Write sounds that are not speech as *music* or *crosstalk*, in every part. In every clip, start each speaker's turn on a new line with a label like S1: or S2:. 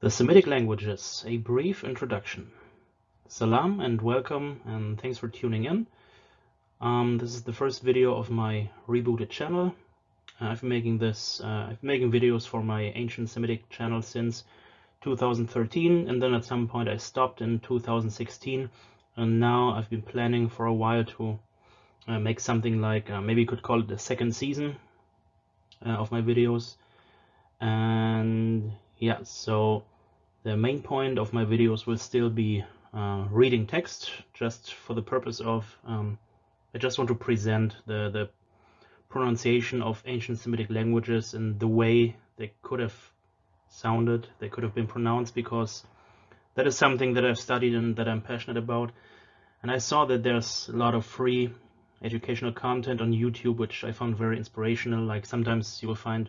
S1: The Semitic languages, a brief introduction. Salam and welcome and thanks for tuning in. Um, this is the first video of my rebooted channel. Uh, I've been making this, uh, I've been making videos for my ancient Semitic channel since 2013 and then at some point I stopped in 2016 and now I've been planning for a while to uh, make something like, uh, maybe you could call it the second season uh, of my videos and yeah so the main point of my videos will still be uh, reading text just for the purpose of um, I just want to present the the pronunciation of ancient Semitic languages and the way they could have sounded they could have been pronounced because that is something that I've studied and that I'm passionate about. And I saw that there's a lot of free educational content on YouTube which I found very inspirational. Like sometimes you will find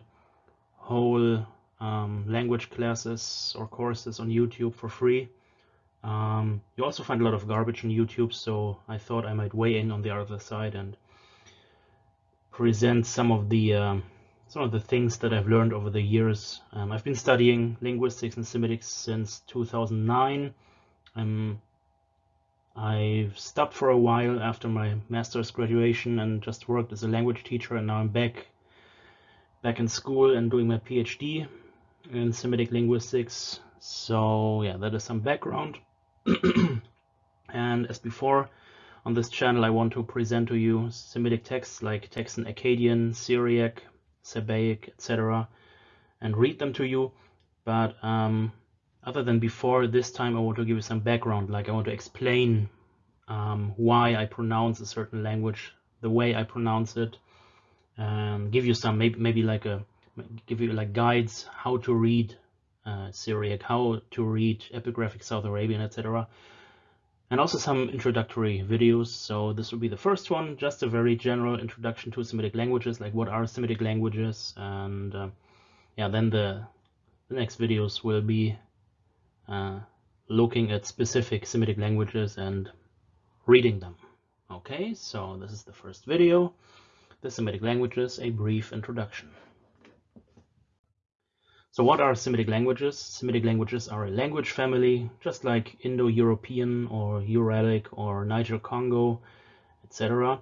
S1: whole um, language classes or courses on YouTube for free. Um, you also find a lot of garbage on YouTube, so I thought I might weigh in on the other side and present some of the um, some of the things that I've learned over the years. Um, I've been studying linguistics and Semitics since 2009. Um, I've stopped for a while after my master's graduation and just worked as a language teacher, and now I'm back back in school and doing my PhD in Semitic linguistics. So yeah, that is some background. *clears throat* and as before, on this channel, I want to present to you Semitic texts like texts in Akkadian, Syriac, Sabaic, etc. and read them to you. But um, other than before, this time I want to give you some background, like I want to explain um, why I pronounce a certain language, the way I pronounce it, and give you some maybe maybe like a give you like guides how to read uh, Syriac, how to read epigraphic South Arabian, etc. And also some introductory videos. So this will be the first one, just a very general introduction to Semitic languages, like what are Semitic languages, and uh, yeah, then the the next videos will be uh, looking at specific Semitic languages and reading them. Okay, so this is the first video the Semitic languages, a brief introduction. So what are Semitic languages? Semitic languages are a language family, just like Indo-European or Uralic or Niger-Congo, etc.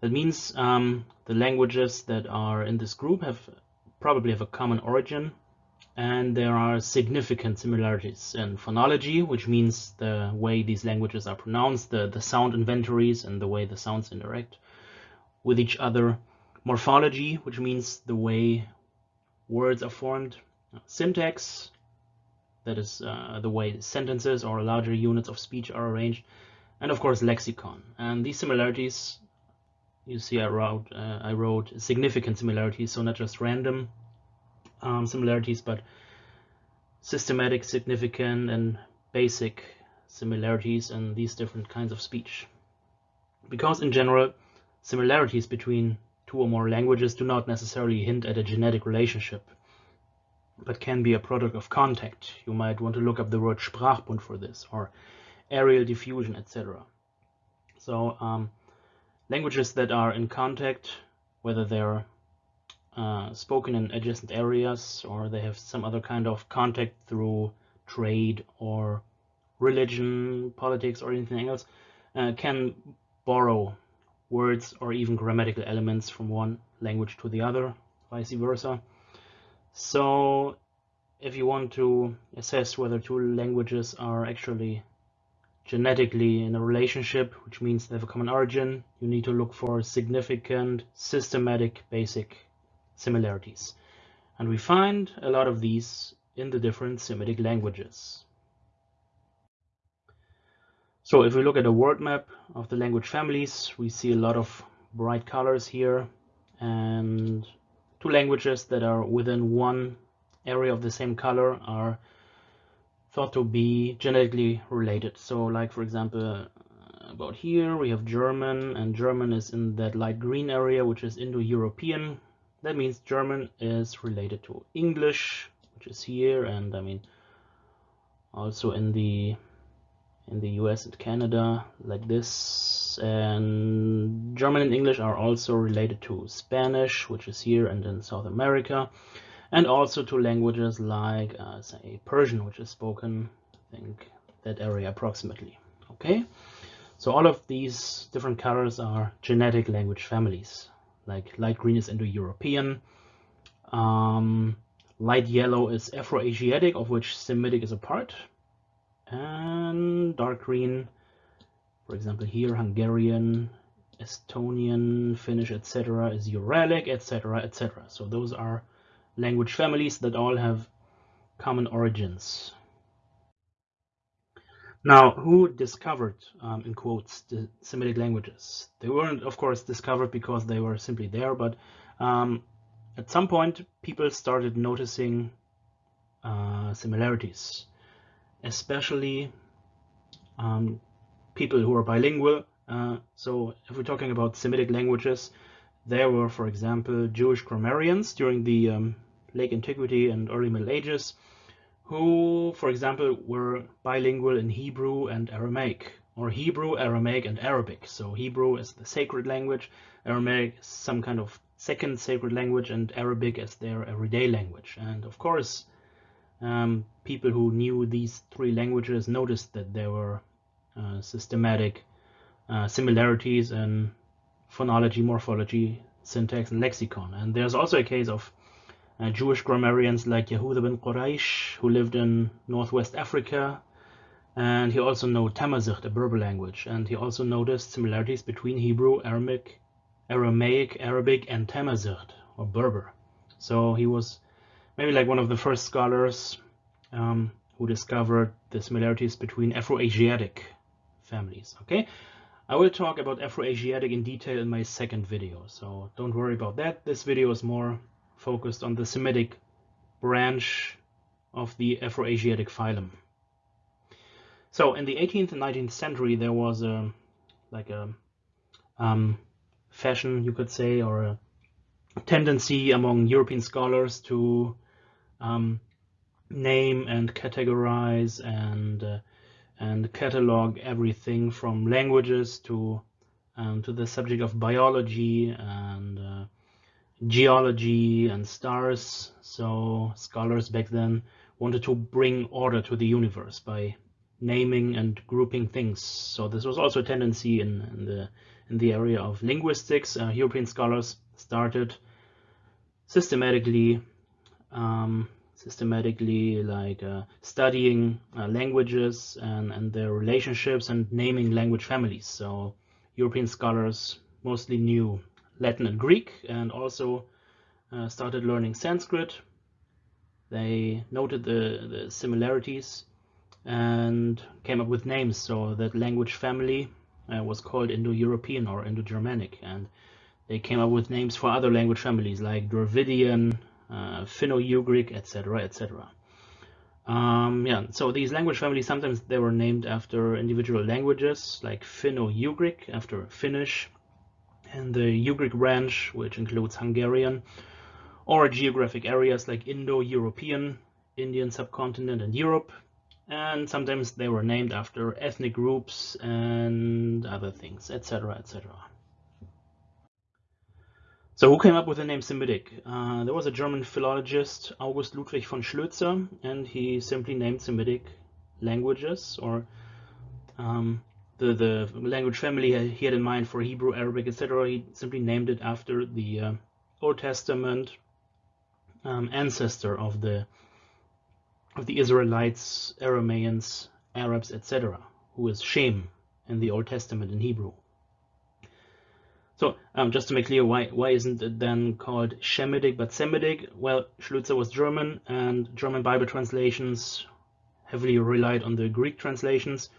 S1: That means um, the languages that are in this group have probably have a common origin and there are significant similarities in phonology, which means the way these languages are pronounced, the, the sound inventories and the way the sounds interact with each other. Morphology, which means the way words are formed. Syntax, that is uh, the way sentences or larger units of speech are arranged. And of course, lexicon. And these similarities, you see, I wrote, uh, I wrote significant similarities, so not just random um, similarities, but systematic, significant, and basic similarities in these different kinds of speech. Because in general, Similarities between two or more languages do not necessarily hint at a genetic relationship, but can be a product of contact. You might want to look up the word Sprachbund for this, or areal diffusion, etc. So um, languages that are in contact, whether they're uh, spoken in adjacent areas or they have some other kind of contact through trade or religion, politics, or anything else, uh, can borrow words or even grammatical elements from one language to the other, vice versa. So if you want to assess whether two languages are actually genetically in a relationship, which means they have a common origin, you need to look for significant, systematic, basic similarities. And we find a lot of these in the different Semitic languages. So if we look at a word map of the language families, we see a lot of bright colors here and two languages that are within one area of the same color are thought to be genetically related. So like for example, uh, about here we have German and German is in that light green area, which is Indo-European. That means German is related to English, which is here. And I mean, also in the in the US and Canada like this. And German and English are also related to Spanish which is here and in South America. And also to languages like, uh, say, Persian, which is spoken, I think, that area approximately. Okay, so all of these different colors are genetic language families. Like light green is Indo-European, um, light yellow is Afro-Asiatic, of which Semitic is a part, and dark green, for example here, Hungarian, Estonian, Finnish, etc. is Uralic, etc., etc. So those are language families that all have common origins. Now, who discovered, um, in quotes, the Semitic languages? They weren't, of course, discovered because they were simply there, but um, at some point, people started noticing uh, similarities, especially um, people who are bilingual. Uh, so if we're talking about Semitic languages, there were, for example, Jewish grammarians during the um, late antiquity and early Middle Ages who, for example, were bilingual in Hebrew and Aramaic, or Hebrew, Aramaic, and Arabic. So Hebrew is the sacred language, Aramaic is some kind of second sacred language, and Arabic is their everyday language. And of course, um, people who knew these three languages noticed that there were uh, systematic uh, similarities in phonology, morphology, syntax, and lexicon. And there's also a case of uh, Jewish grammarians like Yehuda ben Quraysh, who lived in northwest Africa, and he also knew Tamazight, a Berber language, and he also noticed similarities between Hebrew, Aramaic, Aramaic, Arabic, and Tamazight, or Berber. So he was maybe like one of the first scholars um, who discovered the similarities between Afro-Asiatic families. Okay, I will talk about Afro-Asiatic in detail in my second video, so don't worry about that. This video is more focused on the Semitic branch of the Afroasiatic phylum. So in the 18th and 19th century, there was a like a um, fashion, you could say, or a tendency among European scholars to um, name and categorize and uh, and catalog everything from languages to um, to the subject of biology and uh, geology and stars. So scholars back then wanted to bring order to the universe by naming and grouping things. So this was also a tendency in, in the in the area of linguistics. Uh, European scholars started systematically um, systematically like uh, studying uh, languages and, and their relationships and naming language families. So European scholars mostly knew Latin and Greek and also uh, started learning Sanskrit. They noted the, the similarities and came up with names. So that language family uh, was called Indo-European or Indo-Germanic. And they came up with names for other language families like Dravidian, uh, Finno-Ugric, etc., etc. Um, yeah, so these language families, sometimes they were named after individual languages, like Finno-Ugric, after Finnish, and the Ugric branch, which includes Hungarian, or geographic areas like Indo-European, Indian subcontinent, and Europe. And sometimes they were named after ethnic groups and other things, etc., etc. So who came up with the name Semitic? Uh, there was a German philologist, August Ludwig von Schlözer, and he simply named Semitic languages or um, the, the language family he had in mind for Hebrew, Arabic, etc. He simply named it after the uh, Old Testament um, ancestor of the of the Israelites, Aramaeans, Arabs, etc., who is Shem in the Old Testament in Hebrew. So um, just to make clear, why why isn't it then called Shemitic but Semitic? Well, Schlözer was German, and German Bible translations heavily relied on the Greek translations.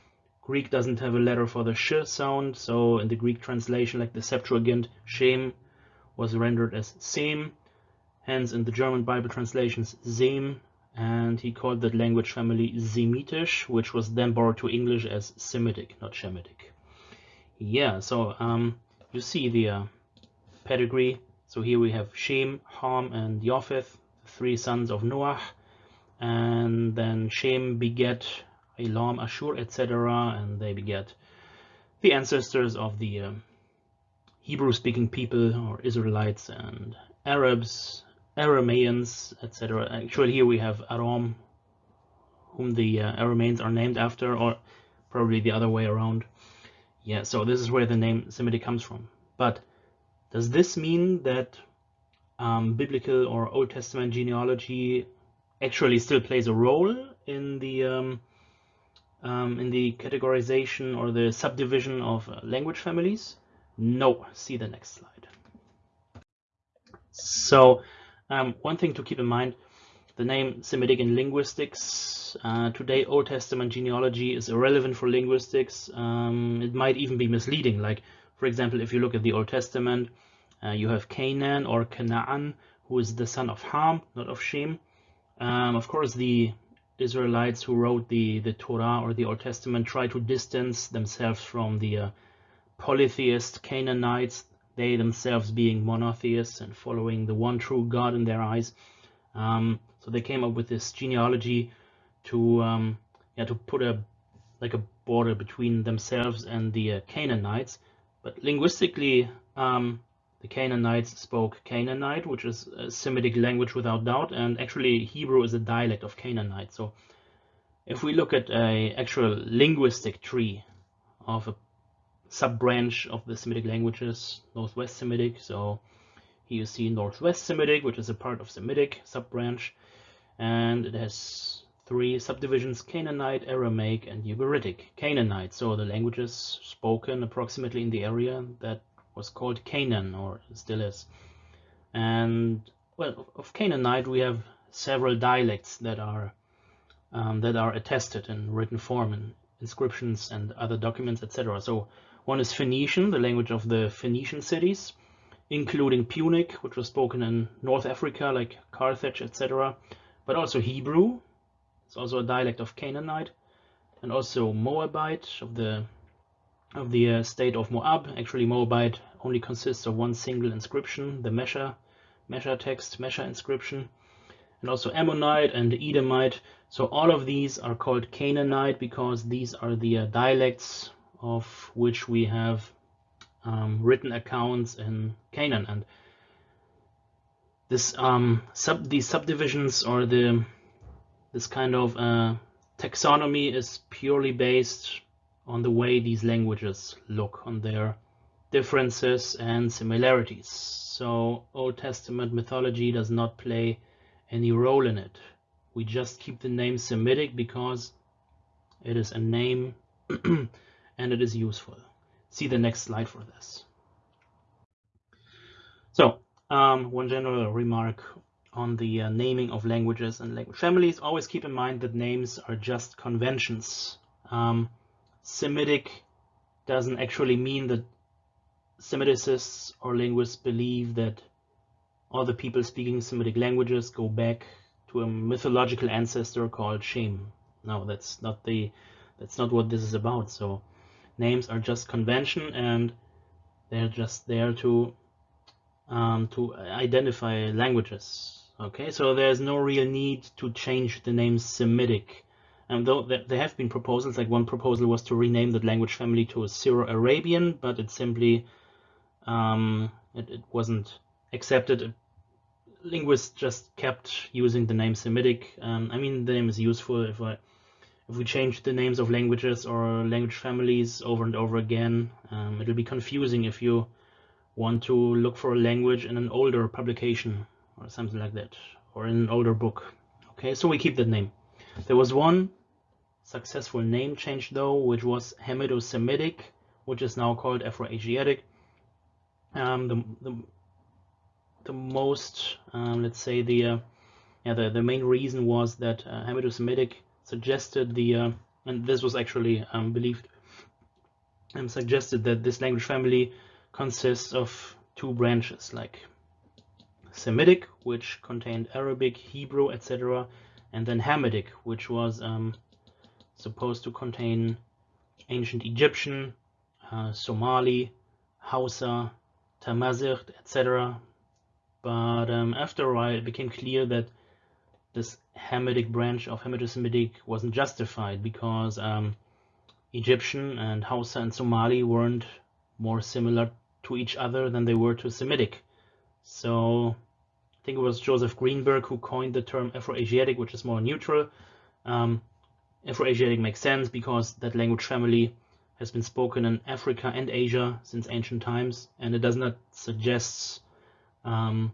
S1: Greek doesn't have a letter for the sh sound, so in the Greek translation, like the Septuagint, Shem was rendered as Sem, hence in the German Bible translations, Sem, and he called that language family Semitish, which was then borrowed to English as Semitic, not Shemitic. Yeah, so um, you see the uh, pedigree. So here we have Shem, Ham, and Japheth, three sons of Noah, and then Shem beget Elam, Ashur, etc. And they beget the ancestors of the uh, Hebrew-speaking people or Israelites and Arabs, Aramaeans, etc. Actually, here we have Aram, whom the uh, Aramaeans are named after, or probably the other way around. Yeah, so this is where the name Semitic comes from. But does this mean that um, biblical or Old Testament genealogy actually still plays a role in the um, um, in the categorization or the subdivision of uh, language families? No. See the next slide. So um, one thing to keep in mind, the name Semitic in linguistics, uh, today Old Testament genealogy is irrelevant for linguistics. Um, it might even be misleading. Like, for example, if you look at the Old Testament, uh, you have Canaan or Canaan, who is the son of Ham, not of Shem. Um, of course, the Israelites who wrote the, the Torah or the Old Testament try to distance themselves from the uh, polytheist Canaanites, they themselves being monotheists and following the one true God in their eyes. Um, so they came up with this genealogy to um, yeah to put a like a border between themselves and the uh, Canaanites. But linguistically, um, the Canaanites spoke Canaanite, which is a Semitic language without doubt, and actually Hebrew is a dialect of Canaanite. So if we look at a actual linguistic tree of a sub-branch of the Semitic languages, Northwest Semitic, so here you see Northwest Semitic, which is a part of Semitic sub-branch, and it has three subdivisions, Canaanite, Aramaic, and Ugaritic. Canaanite, so the languages spoken approximately in the area that was called Canaan, or still is. And well, of Canaanite we have several dialects that are um, that are attested in written form in inscriptions and other documents, etc. So one is Phoenician, the language of the Phoenician cities, including Punic, which was spoken in North Africa, like Carthage, etc. But also Hebrew, it's also a dialect of Canaanite, and also Moabite of the of the uh, state of Moab. Actually, Moabite only consists of one single inscription, the Mesha, Mesha text, Mesha inscription, and also Ammonite and Edomite. So all of these are called Canaanite because these are the uh, dialects of which we have um, written accounts in Canaan. And this um, sub these subdivisions or the this kind of uh, taxonomy is purely based on the way these languages look, on their differences and similarities. So Old Testament mythology does not play any role in it. We just keep the name Semitic because it is a name *clears throat* and it is useful. See the next slide for this. So um, one general remark on the uh, naming of languages and language families. Always keep in mind that names are just conventions. Um, Semitic doesn't actually mean that Semiticists or linguists believe that all the people speaking Semitic languages go back to a mythological ancestor called Shem. No, that's not the that's not what this is about. So names are just convention and they're just there to um, to identify languages. Okay, so there's no real need to change the name Semitic. And though there have been proposals, like one proposal was to rename the language family to Syro-Arabian, but it simply um, it, it, wasn't accepted. Linguists just kept using the name Semitic. Um, I mean, the name is useful if I if we change the names of languages or language families over and over again. Um, it'll be confusing if you want to look for a language in an older publication or something like that, or in an older book. Okay, so we keep that name. There was one successful name change though, which was Hamito-Semitic, which is now called Afro-Asiatic um, the, the the most um, let's say the uh, yeah the, the main reason was that uh, Hamito-Semitic suggested the uh, and this was actually um, believed um, suggested that this language family consists of two branches like Semitic which contained Arabic Hebrew etc and then Hamitic which was um, supposed to contain ancient Egyptian uh, Somali Hausa Tamazight, etc. But um, after a while, it became clear that this Hamitic branch of Hamito-Semitic wasn't justified because um, Egyptian and Hausa and Somali weren't more similar to each other than they were to Semitic. So I think it was Joseph Greenberg who coined the term Afroasiatic, which is more neutral. Um, Afroasiatic makes sense because that language family has been spoken in Africa and Asia since ancient times, and it does not suggest um,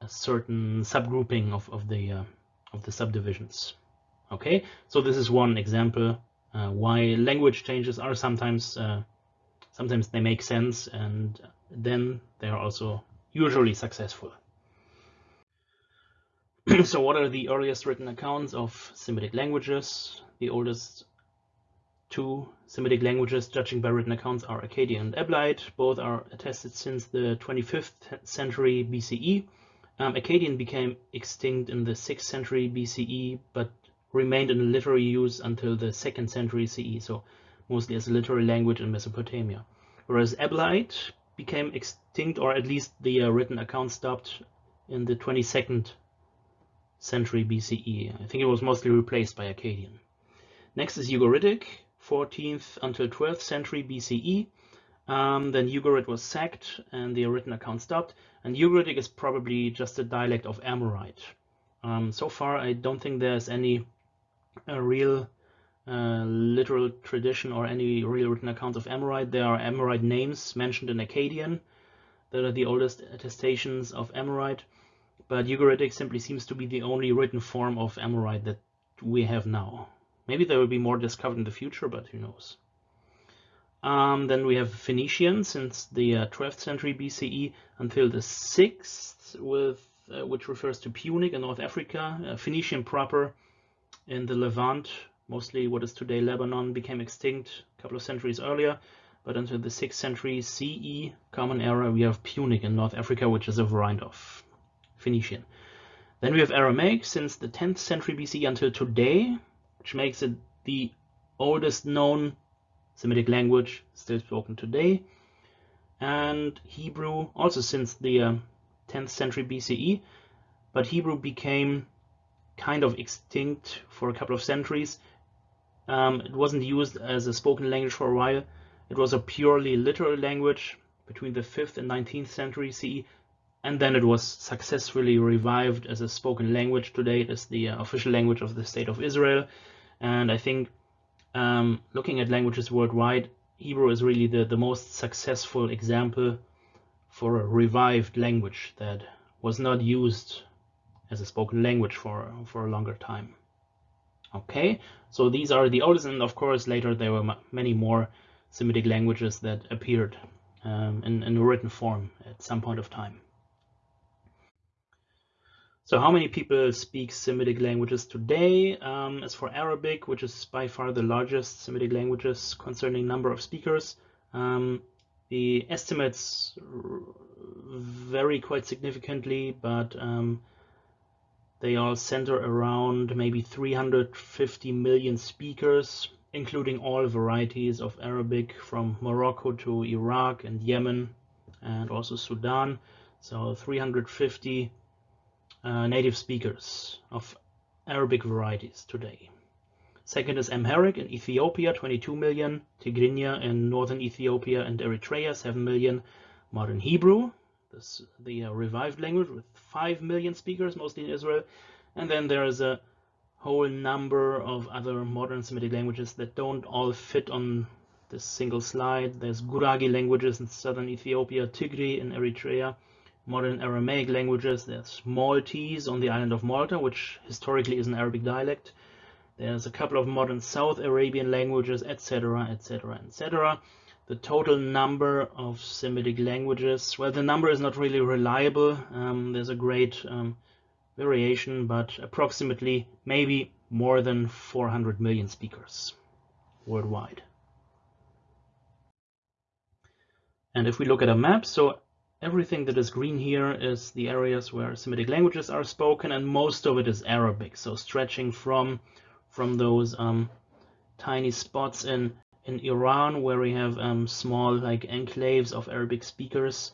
S1: a certain subgrouping of, of the uh, of the subdivisions. Okay, so this is one example uh, why language changes are sometimes uh, sometimes they make sense, and then they are also usually successful. *clears throat* so what are the earliest written accounts of Semitic languages? The oldest two Semitic languages, judging by written accounts, are Akkadian and Eblaite. Both are attested since the 25th century BCE. Um, Akkadian became extinct in the 6th century BCE, but remained in literary use until the 2nd century CE, so mostly as a literary language in Mesopotamia. Whereas Eblaite became extinct, or at least the uh, written account stopped in the 22nd century BCE. I think it was mostly replaced by Akkadian. Next is Ugaritic, 14th until 12th century BCE. Um, then Ugarit was sacked and the written account stopped. And Ugaritic is probably just a dialect of Amorite. Um, so far, I don't think there's any uh, real uh, literal tradition or any real written accounts of Amorite. There are Amorite names mentioned in Akkadian that are the oldest attestations of Amorite but Ugaritic simply seems to be the only written form of Amorite that we have now. Maybe there will be more discovered in the future, but who knows. Um, then we have Phoenician since the uh, 12th century BCE until the 6th, with uh, which refers to Punic in North Africa. Uh, Phoenician proper in the Levant, mostly what is today Lebanon, became extinct a couple of centuries earlier. But until the 6th century CE, Common Era, we have Punic in North Africa, which is a variant of Phoenician. Then we have Aramaic since the 10th century BC until today, which makes it the oldest known Semitic language still spoken today. And Hebrew also since the uh, 10th century BCE, but Hebrew became kind of extinct for a couple of centuries. Um, it wasn't used as a spoken language for a while. It was a purely literal language between the 5th and 19th century CE and then it was successfully revived as a spoken language. Today it is the uh, official language of the State of Israel, and I think um, looking at languages worldwide, Hebrew is really the, the most successful example for a revived language that was not used as a spoken language for, for a longer time. Okay, so these are the oldest, and of course later there were many more Semitic languages that appeared um, in, in written form at some point of time. So how many people speak Semitic languages today? Um, as for Arabic, which is by far the largest Semitic languages concerning number of speakers, um, the estimates vary quite significantly, but um, they all center around maybe 350 million speakers, including all varieties of Arabic from Morocco to Iraq and Yemen and also Sudan. So 350 uh, native speakers of Arabic varieties today. Second is Amharic in Ethiopia, 22 million, Tigrinya in northern Ethiopia and Eritrea, 7 million, modern Hebrew, this, the revived language with 5 million speakers, mostly in Israel, and then there's a whole number of other modern Semitic languages that don't all fit on this single slide. There's Gurage languages in southern Ethiopia, Tigre in Eritrea, modern Aramaic languages. There's Maltese on the island of Malta, which historically is an Arabic dialect. There's a couple of modern South Arabian languages, etc., etc., etc. The total number of Semitic languages, well, the number is not really reliable. Um, there's a great um, variation, but approximately maybe more than 400 million speakers worldwide. And if we look at a map, so Everything that is green here is the areas where Semitic languages are spoken, and most of it is Arabic. So stretching from from those um, tiny spots in in Iran where we have um, small like enclaves of Arabic speakers,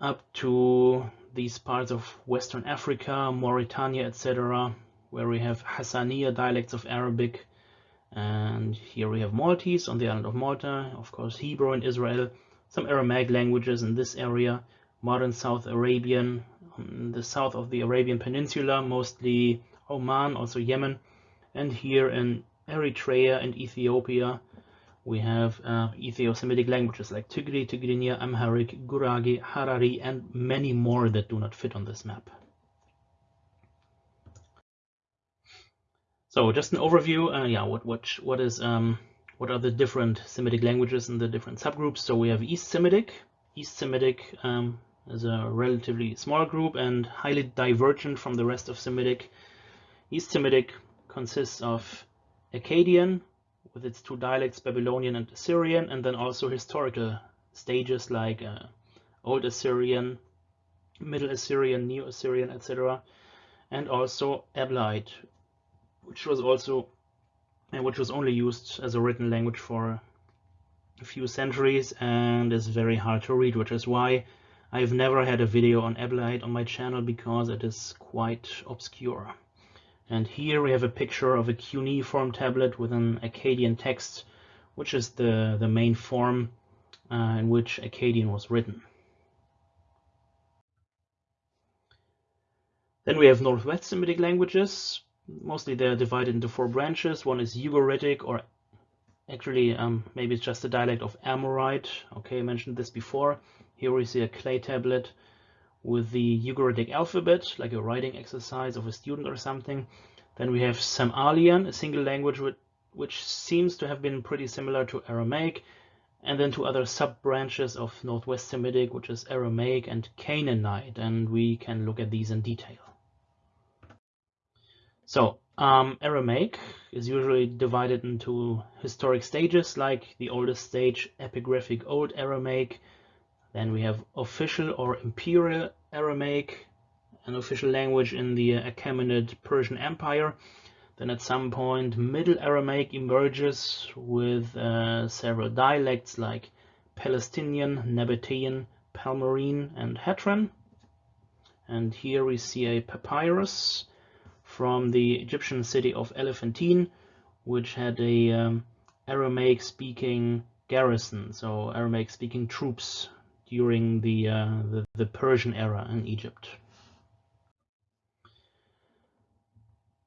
S1: up to these parts of Western Africa, Mauritania, etc., where we have Hassaniya dialects of Arabic. And here we have Maltese on the island of Malta, of course Hebrew in Israel, some Aramaic languages in this area, modern South Arabian, um, the south of the Arabian Peninsula, mostly Oman, also Yemen, and here in Eritrea and Ethiopia, we have uh, Ethio-Semitic languages like Tigre, Tigrinya, Amharic, Gurage, Harari, and many more that do not fit on this map. So just an overview, uh, yeah, what what what is um, what are the different Semitic languages and the different subgroups? So we have East Semitic. East Semitic um, is a relatively small group and highly divergent from the rest of Semitic. East Semitic consists of Akkadian, with its two dialects, Babylonian and Assyrian, and then also historical stages like uh, Old Assyrian, Middle Assyrian, Neo Assyrian, etc. And also Eblaite, which was also and which was only used as a written language for a few centuries and is very hard to read, which is why I've never had a video on Eblaite on my channel because it is quite obscure. And here we have a picture of a cuneiform tablet with an Akkadian text, which is the, the main form uh, in which Akkadian was written. Then we have Northwest Semitic languages, mostly they're divided into four branches. One is Ugaritic, or actually um, maybe it's just a dialect of Amorite. Okay, I mentioned this before. Here we see a clay tablet with the Ugaritic alphabet, like a writing exercise of a student or something. Then we have Samalian, a single language which, seems to have been pretty similar to Aramaic, and then two other sub-branches of Northwest Semitic, which is Aramaic and Canaanite, and we can look at these in detail. So um, Aramaic is usually divided into historic stages, like the oldest stage, epigraphic Old Aramaic. Then we have official or imperial Aramaic, an official language in the Achaemenid Persian Empire. Then at some point, Middle Aramaic emerges with uh, several dialects like Palestinian, Nabatean, Palmyrene, and Hatran. And here we see a papyrus from the Egyptian city of Elephantine, which had a um, Aramaic speaking garrison, so Aramaic speaking troops during the, uh, the, the Persian era in Egypt.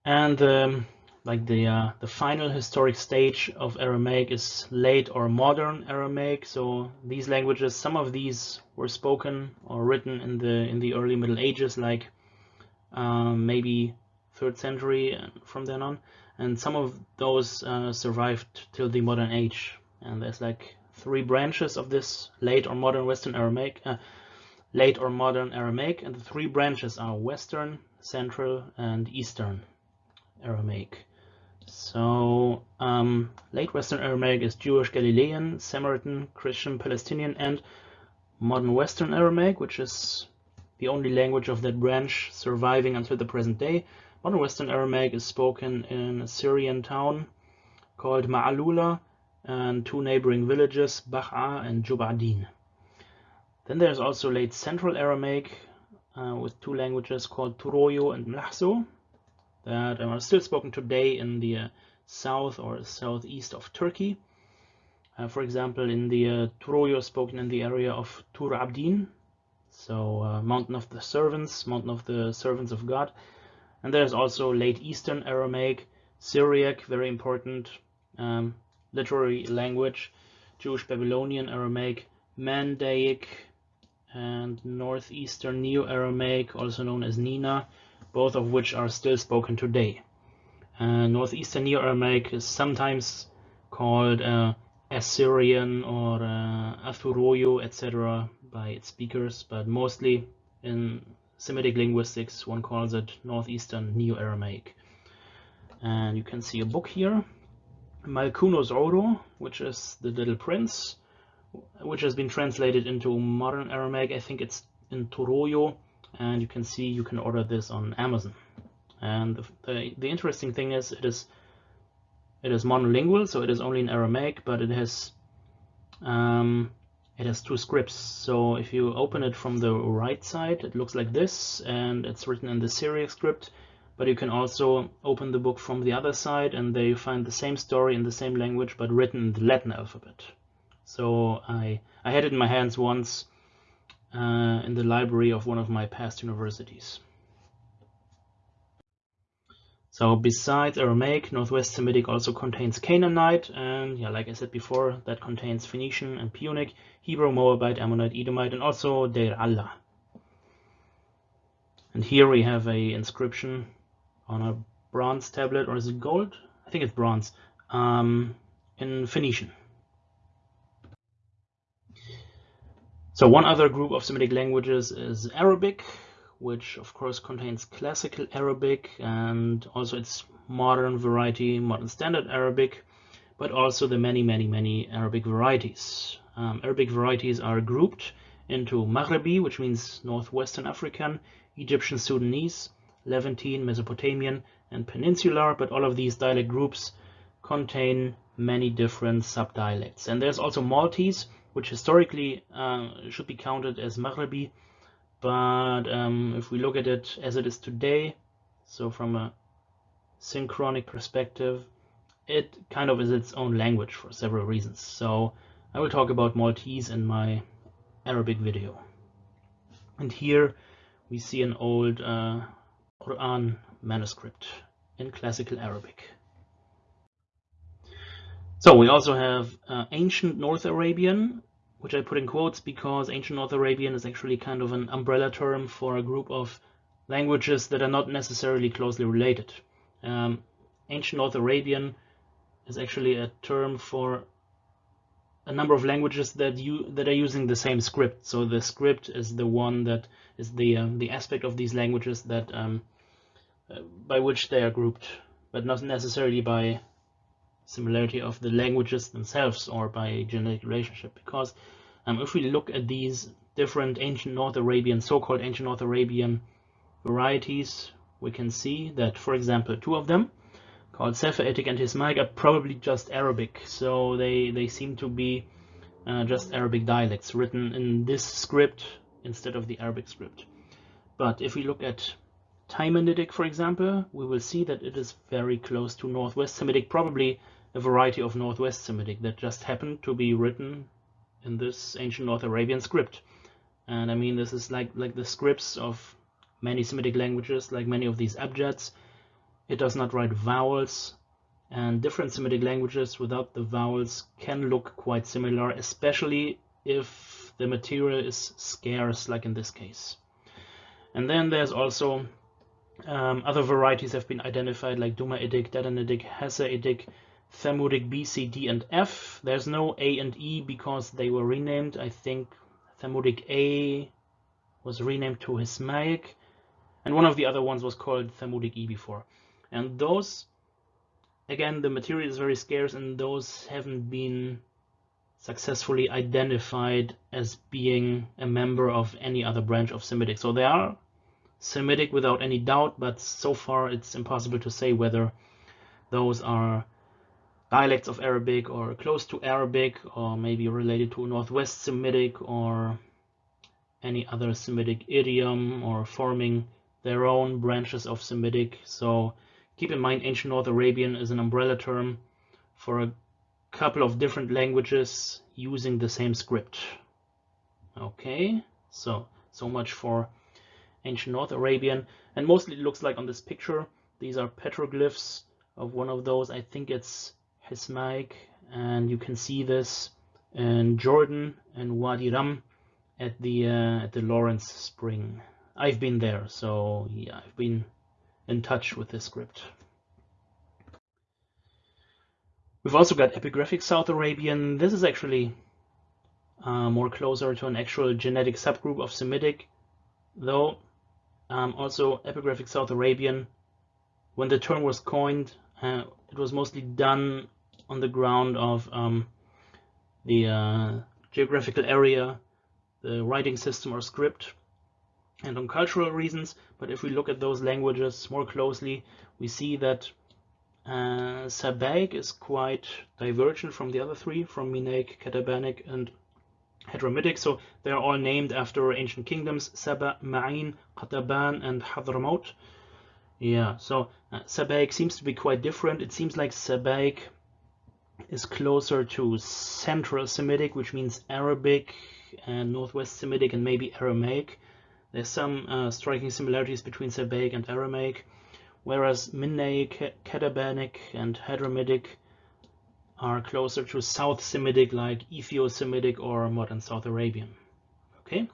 S1: And um, like the uh, the final historic stage of Aramaic is late or modern Aramaic. So these languages, some of these were spoken or written in the in the early Middle Ages, like um, maybe third century from then on and some of those uh, survived till the modern age and there's like three branches of this late or modern western aramaic uh, late or modern aramaic and the three branches are western central and eastern aramaic so um, late western aramaic is jewish galilean samaritan christian palestinian and modern western aramaic which is the only language of that branch surviving until the present day. Modern Western Aramaic is spoken in a Syrian town called Ma'alula and two neighboring villages, Ba'a and Jubadin. Then there's also late Central Aramaic uh, with two languages called Turoyo and Mlahso that are still spoken today in the uh, south or southeast of Turkey. Uh, for example, in the uh, Turoyo spoken in the area of Tur Abdin, so uh, Mountain of the Servants, Mountain of the Servants of God, and there's also late Eastern Aramaic, Syriac, very important um, literary language, Jewish Babylonian Aramaic, Mandaic, and Northeastern Neo-Aramaic, also known as Nina, both of which are still spoken today. Uh, Northeastern Neo-Aramaic is sometimes called uh, Assyrian or uh, Athuroyo, etc. by its speakers, but mostly in Semitic linguistics, one calls it Northeastern Neo-Aramaic. And you can see a book here, Malkunos Oro, which is The Little Prince, which has been translated into modern Aramaic. I think it's in Turoyo, and you can see you can order this on Amazon. And the, the, the interesting thing is it is it is monolingual, so it is only in Aramaic, but it has um, it has two scripts so if you open it from the right side it looks like this and it's written in the Syriac script but you can also open the book from the other side and there you find the same story in the same language but written in the Latin alphabet so I I had it in my hands once uh, in the library of one of my past universities. So besides Aramaic, Northwest Semitic also contains Canaanite, and yeah, like I said before, that contains Phoenician and Punic, Hebrew, Moabite, Ammonite, Edomite, and also Deir Allah. And here we have a inscription on a bronze tablet, or is it gold? I think it's bronze, um, in Phoenician. So one other group of Semitic languages is Arabic, which of course contains classical Arabic and also its modern variety, modern standard Arabic, but also the many, many, many Arabic varieties. Um, Arabic varieties are grouped into Maghrebi, which means Northwestern African, Egyptian Sudanese, Levantine, Mesopotamian, and Peninsular, but all of these dialect groups contain many different subdialects. And there's also Maltese, which historically uh, should be counted as Maghrebi, but um, if we look at it as it is today, so from a synchronic perspective, it kind of is its own language for several reasons. So I will talk about Maltese in my Arabic video. And here we see an old uh, Quran manuscript in classical Arabic. So we also have uh, ancient North Arabian, which I put in quotes because ancient North Arabian is actually kind of an umbrella term for a group of languages that are not necessarily closely related. Um, ancient North Arabian is actually a term for a number of languages that you that are using the same script. So the script is the one that is the um, the aspect of these languages that um, uh, by which they are grouped, but not necessarily by similarity of the languages themselves or by genetic relationship because um, if we look at these different ancient North Arabian, so-called ancient North Arabian varieties, we can see that, for example, two of them, called Safaitic and Hismaic, are probably just Arabic. So they, they seem to be uh, just Arabic dialects written in this script instead of the Arabic script. But if we look at Taymanitic, for example, we will see that it is very close to Northwest Semitic, probably a variety of Northwest Semitic that just happened to be written in this ancient North Arabian script. And I mean, this is like, like the scripts of many Semitic languages, like many of these abjads. It does not write vowels, and different Semitic languages without the vowels can look quite similar, especially if the material is scarce, like in this case. And then there's also um, other varieties have been identified, like Dumaitic, Dadanitic, Hassaitic, Thamudic B, C, D, and F. There's no A and E because they were renamed. I think Thamudic A was renamed to Hismaic, and one of the other ones was called Thamudic E before. And those, again, the material is very scarce, and those haven't been successfully identified as being a member of any other branch of Semitic. So they are Semitic without any doubt, but so far it's impossible to say whether those are dialects of Arabic or close to Arabic or maybe related to Northwest Semitic or any other Semitic idiom or forming their own branches of Semitic. So keep in mind ancient North Arabian is an umbrella term for a couple of different languages using the same script. Okay, so so much for ancient North Arabian and mostly it looks like on this picture these are petroglyphs of one of those I think it's Hismaic and you can see this in Jordan and Wadi Rum at the uh, at the Lawrence Spring. I've been there, so yeah, I've been in touch with this script. We've also got epigraphic South Arabian. This is actually uh, more closer to an actual genetic subgroup of Semitic, though um, also epigraphic South Arabian. When the term was coined, uh, it was mostly done on the ground of um, the uh, geographical area, the writing system or script, and on cultural reasons. But if we look at those languages more closely, we see that uh, Sabaic is quite divergent from the other three, from Minaic, Katabanic, and Hadramitic. So they are all named after ancient kingdoms, Saba, Ma'in, Qataban, and Hadramaut. Yeah, so uh, Sabaic seems to be quite different. It seems like Sabaic is closer to Central Semitic, which means Arabic and Northwest Semitic and maybe Aramaic. There's some uh, striking similarities between Sabaic and Aramaic, whereas Minaic, Katabanic, and Hadramitic are closer to South Semitic like Ethio-Semitic or modern South Arabian. Okay,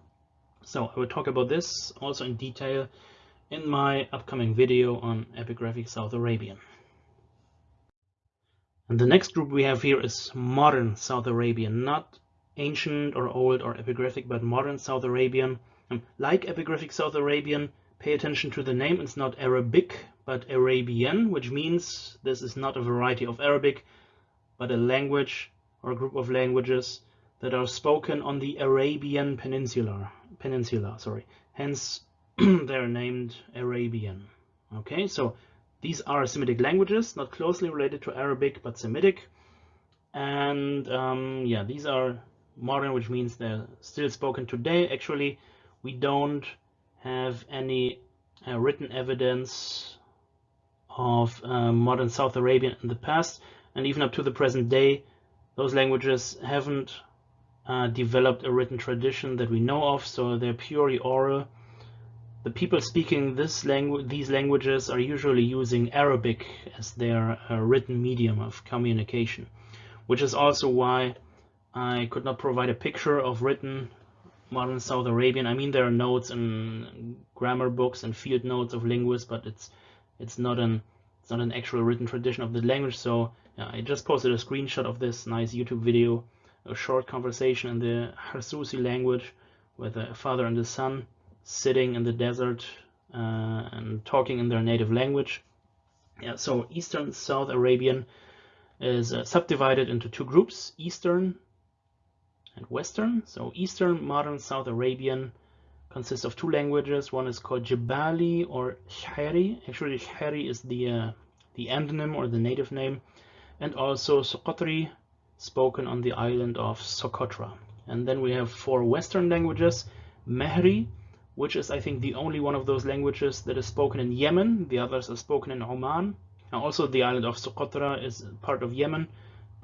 S1: so I will talk about this also in detail in my upcoming video on epigraphic South Arabian. And the next group we have here is modern South Arabian, not ancient or old or epigraphic, but modern South Arabian. And like epigraphic South Arabian, pay attention to the name. It's not Arabic, but Arabian, which means this is not a variety of Arabic, but a language or a group of languages that are spoken on the Arabian Peninsula. Peninsula, sorry. Hence, *clears throat* they're named Arabian. Okay, so these are Semitic languages, not closely related to Arabic, but Semitic. And um, yeah, these are modern, which means they're still spoken today. Actually, we don't have any uh, written evidence of uh, modern South Arabian in the past. And even up to the present day, those languages haven't uh, developed a written tradition that we know of, so they're purely oral the people speaking this these languages are usually using Arabic as their uh, written medium of communication, which is also why I could not provide a picture of written modern South Arabian. I mean, there are notes and grammar books and field notes of linguists, but it's it's not an it's not an actual written tradition of the language. So yeah, I just posted a screenshot of this nice YouTube video, a short conversation in the Harsusi language with a father and a son sitting in the desert uh, and talking in their native language. Yeah, so Eastern South Arabian is uh, subdivided into two groups, Eastern and Western. So Eastern Modern South Arabian consists of two languages. One is called Jabali or Shahari. Actually, Shahari is the uh, the endonym or the native name, and also Soqotri, spoken on the island of Socotra. And then we have four Western languages, Mehri, which is I think the only one of those languages that is spoken in Yemen. The others are spoken in Oman. And also the island of Socotra is part of Yemen,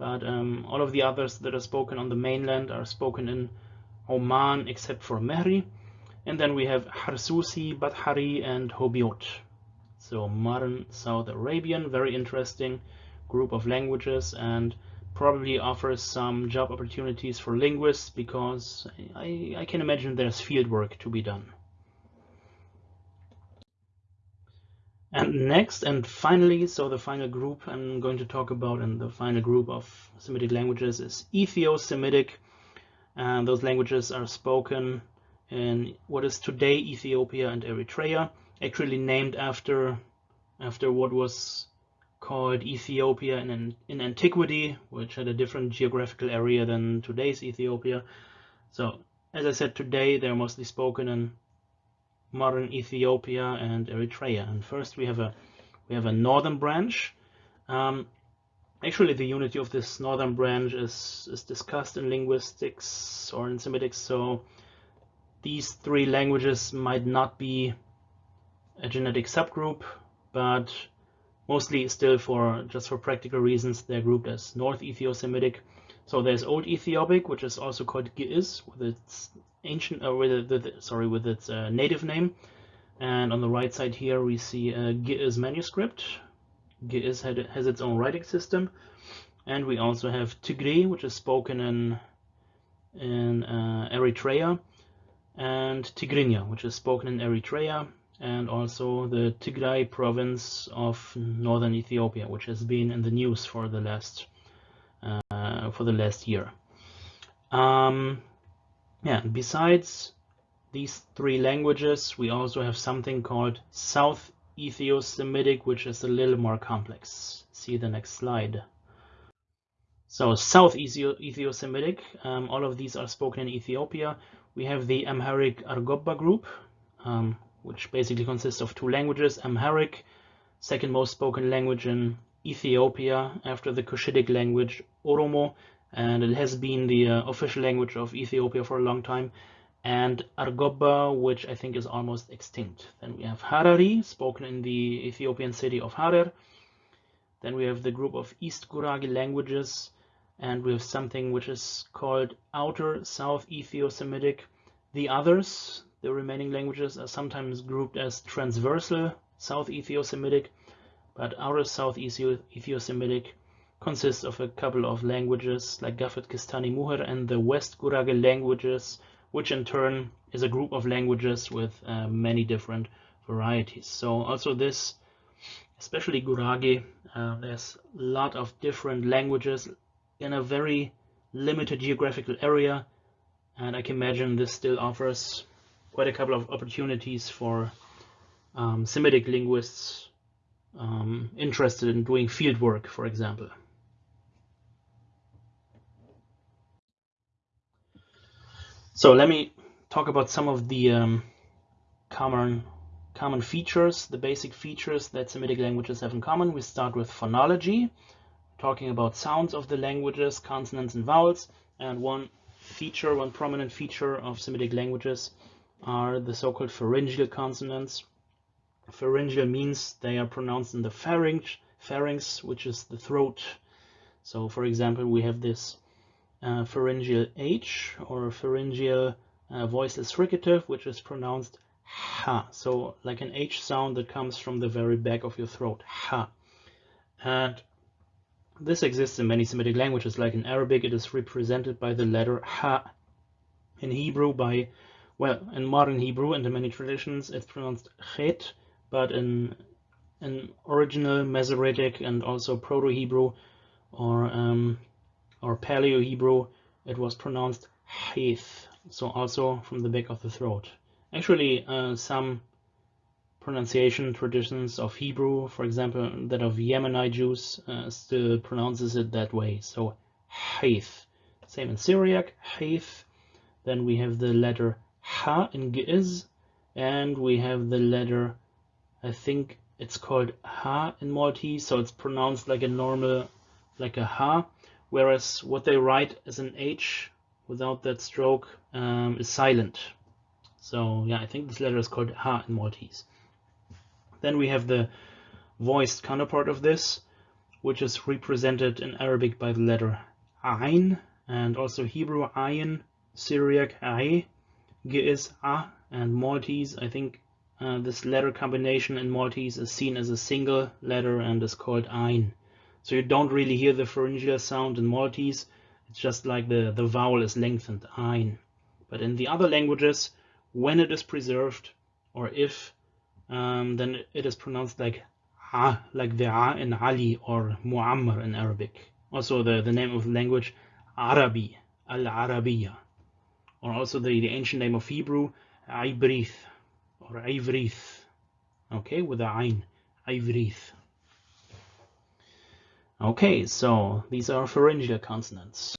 S1: but um, all of the others that are spoken on the mainland are spoken in Oman except for Mehri. And then we have Harsusi, Bathari, and Hobiot. So modern South Arabian, very interesting group of languages and probably offers some job opportunities for linguists because I, I can imagine there's field work to be done. And next and finally, so the final group I'm going to talk about and the final group of Semitic languages is Ethio-Semitic. And those languages are spoken in what is today Ethiopia and Eritrea, actually named after after what was called Ethiopia in, in antiquity, which had a different geographical area than today's Ethiopia. So as I said, today they're mostly spoken in modern Ethiopia and Eritrea. And first we have a we have a northern branch. Um, actually, the unity of this northern branch is is discussed in linguistics or in Semitics. So these three languages might not be a genetic subgroup, but mostly still for just for practical reasons they're grouped as North Ethio-Semitic. So there's Old Ethiopic, which is also called Ge'ez, with its ancient, uh, with the, the, sorry, with its uh, native name. And on the right side here, we see a Ge'ez manuscript. Ge'ez had, has its own writing system. And we also have Tigre, which is spoken in, in uh, Eritrea, and Tigrinya, which is spoken in Eritrea, and also the Tigray province of northern Ethiopia, which has been in the news for the last for the last year. Um, yeah, besides these three languages, we also have something called South Ethio-Semitic, which is a little more complex. See the next slide. So South Ethio-Semitic, um, all of these are spoken in Ethiopia. We have the Amharic Argobba group, um, which basically consists of two languages. Amharic, second most spoken language in Ethiopia after the Cushitic language Oromo, and it has been the uh, official language of Ethiopia for a long time and Argobba, which I think is almost extinct. Then we have Harari, spoken in the Ethiopian city of Harar. Then we have the group of East Gurage languages, and we have something which is called Outer South Ethio-Semitic. The others, the remaining languages, are sometimes grouped as Transversal South Ethio-Semitic, but Outer South Ethio-Semitic consists of a couple of languages like Gafat Kistani Muher and the West Gurage languages, which in turn is a group of languages with uh, many different varieties. So also this, especially Gurage, uh, there's a lot of different languages in a very limited geographical area and I can imagine this still offers quite a couple of opportunities for um, Semitic linguists um, interested in doing field work, for example. So let me talk about some of the um, common common features, the basic features that Semitic languages have in common. We start with phonology talking about sounds of the languages, consonants and vowels. And one feature, one prominent feature of Semitic languages are the so-called pharyngeal consonants. Pharyngeal means they are pronounced in the pharynx, pharynx, which is the throat. So for example, we have this uh, pharyngeal H or pharyngeal uh, voiceless fricative, which is pronounced ha. So like an H sound that comes from the very back of your throat, ha. And this exists in many Semitic languages, like in Arabic it is represented by the letter Ha. In Hebrew by, well, in modern Hebrew and in many traditions it's pronounced Chet, but in, in original Masoretic and also Proto-Hebrew or, um, or Paleo-Hebrew it was pronounced Heath, so also from the back of the throat. Actually, uh, some pronunciation traditions of Hebrew, for example, that of Yemenite Jews, uh, still pronounces it that way. So Haith. Same in Syriac, Haith. Then we have the letter Ha in Ge'ez, and we have the letter, I think it's called Ha in Maltese, so it's pronounced like a normal, like a Ha, whereas what they write as an H without that stroke um, is silent. So yeah, I think this letter is called Ha in Maltese. Then we have the voiced counterpart of this, which is represented in Arabic by the letter Ain, and also Hebrew Ayin, Syriac Ai, Ge'ez A, and Maltese. I think uh, this letter combination in Maltese is seen as a single letter and is called Ain. So you don't really hear the pharyngeal sound in Maltese. It's just like the, the vowel is lengthened, Ain. But in the other languages, when it is preserved, or if um, then it is pronounced like ah, like the ah in Ali or Muammar in Arabic. Also the, the name of the language, Arabi, Al-Arabiya. Or also the, the ancient name of Hebrew, Ibrith or Ivrith. Okay, with a Ain, Ivrith. Okay, so these are pharyngeal consonants.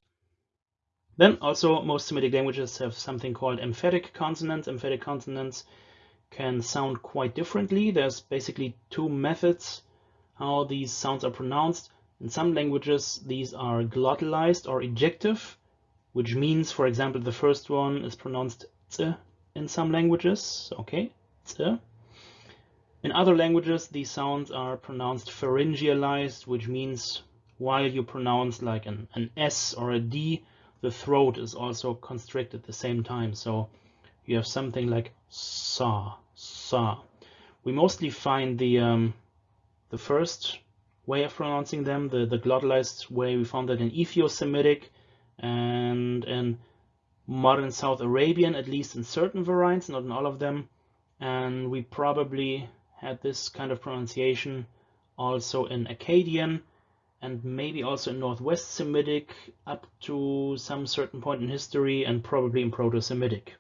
S1: Then also most Semitic languages have something called emphatic consonants. Emphatic consonants can sound quite differently. There's basically two methods how these sounds are pronounced. In some languages, these are glottalized or ejective, which means, for example, the first one is pronounced in some languages. Okay, t. In other languages, these sounds are pronounced pharyngealized, which means while you pronounce like an, an S or a D, the throat is also constricted at the same time. So you have something like sa, sa. We mostly find the um, the first way of pronouncing them, the, the glottalized way, we found that in Ethio-Semitic and in modern South Arabian, at least in certain variants, not in all of them. And we probably had this kind of pronunciation also in Akkadian and maybe also in Northwest Semitic up to some certain point in history and probably in Proto-Semitic.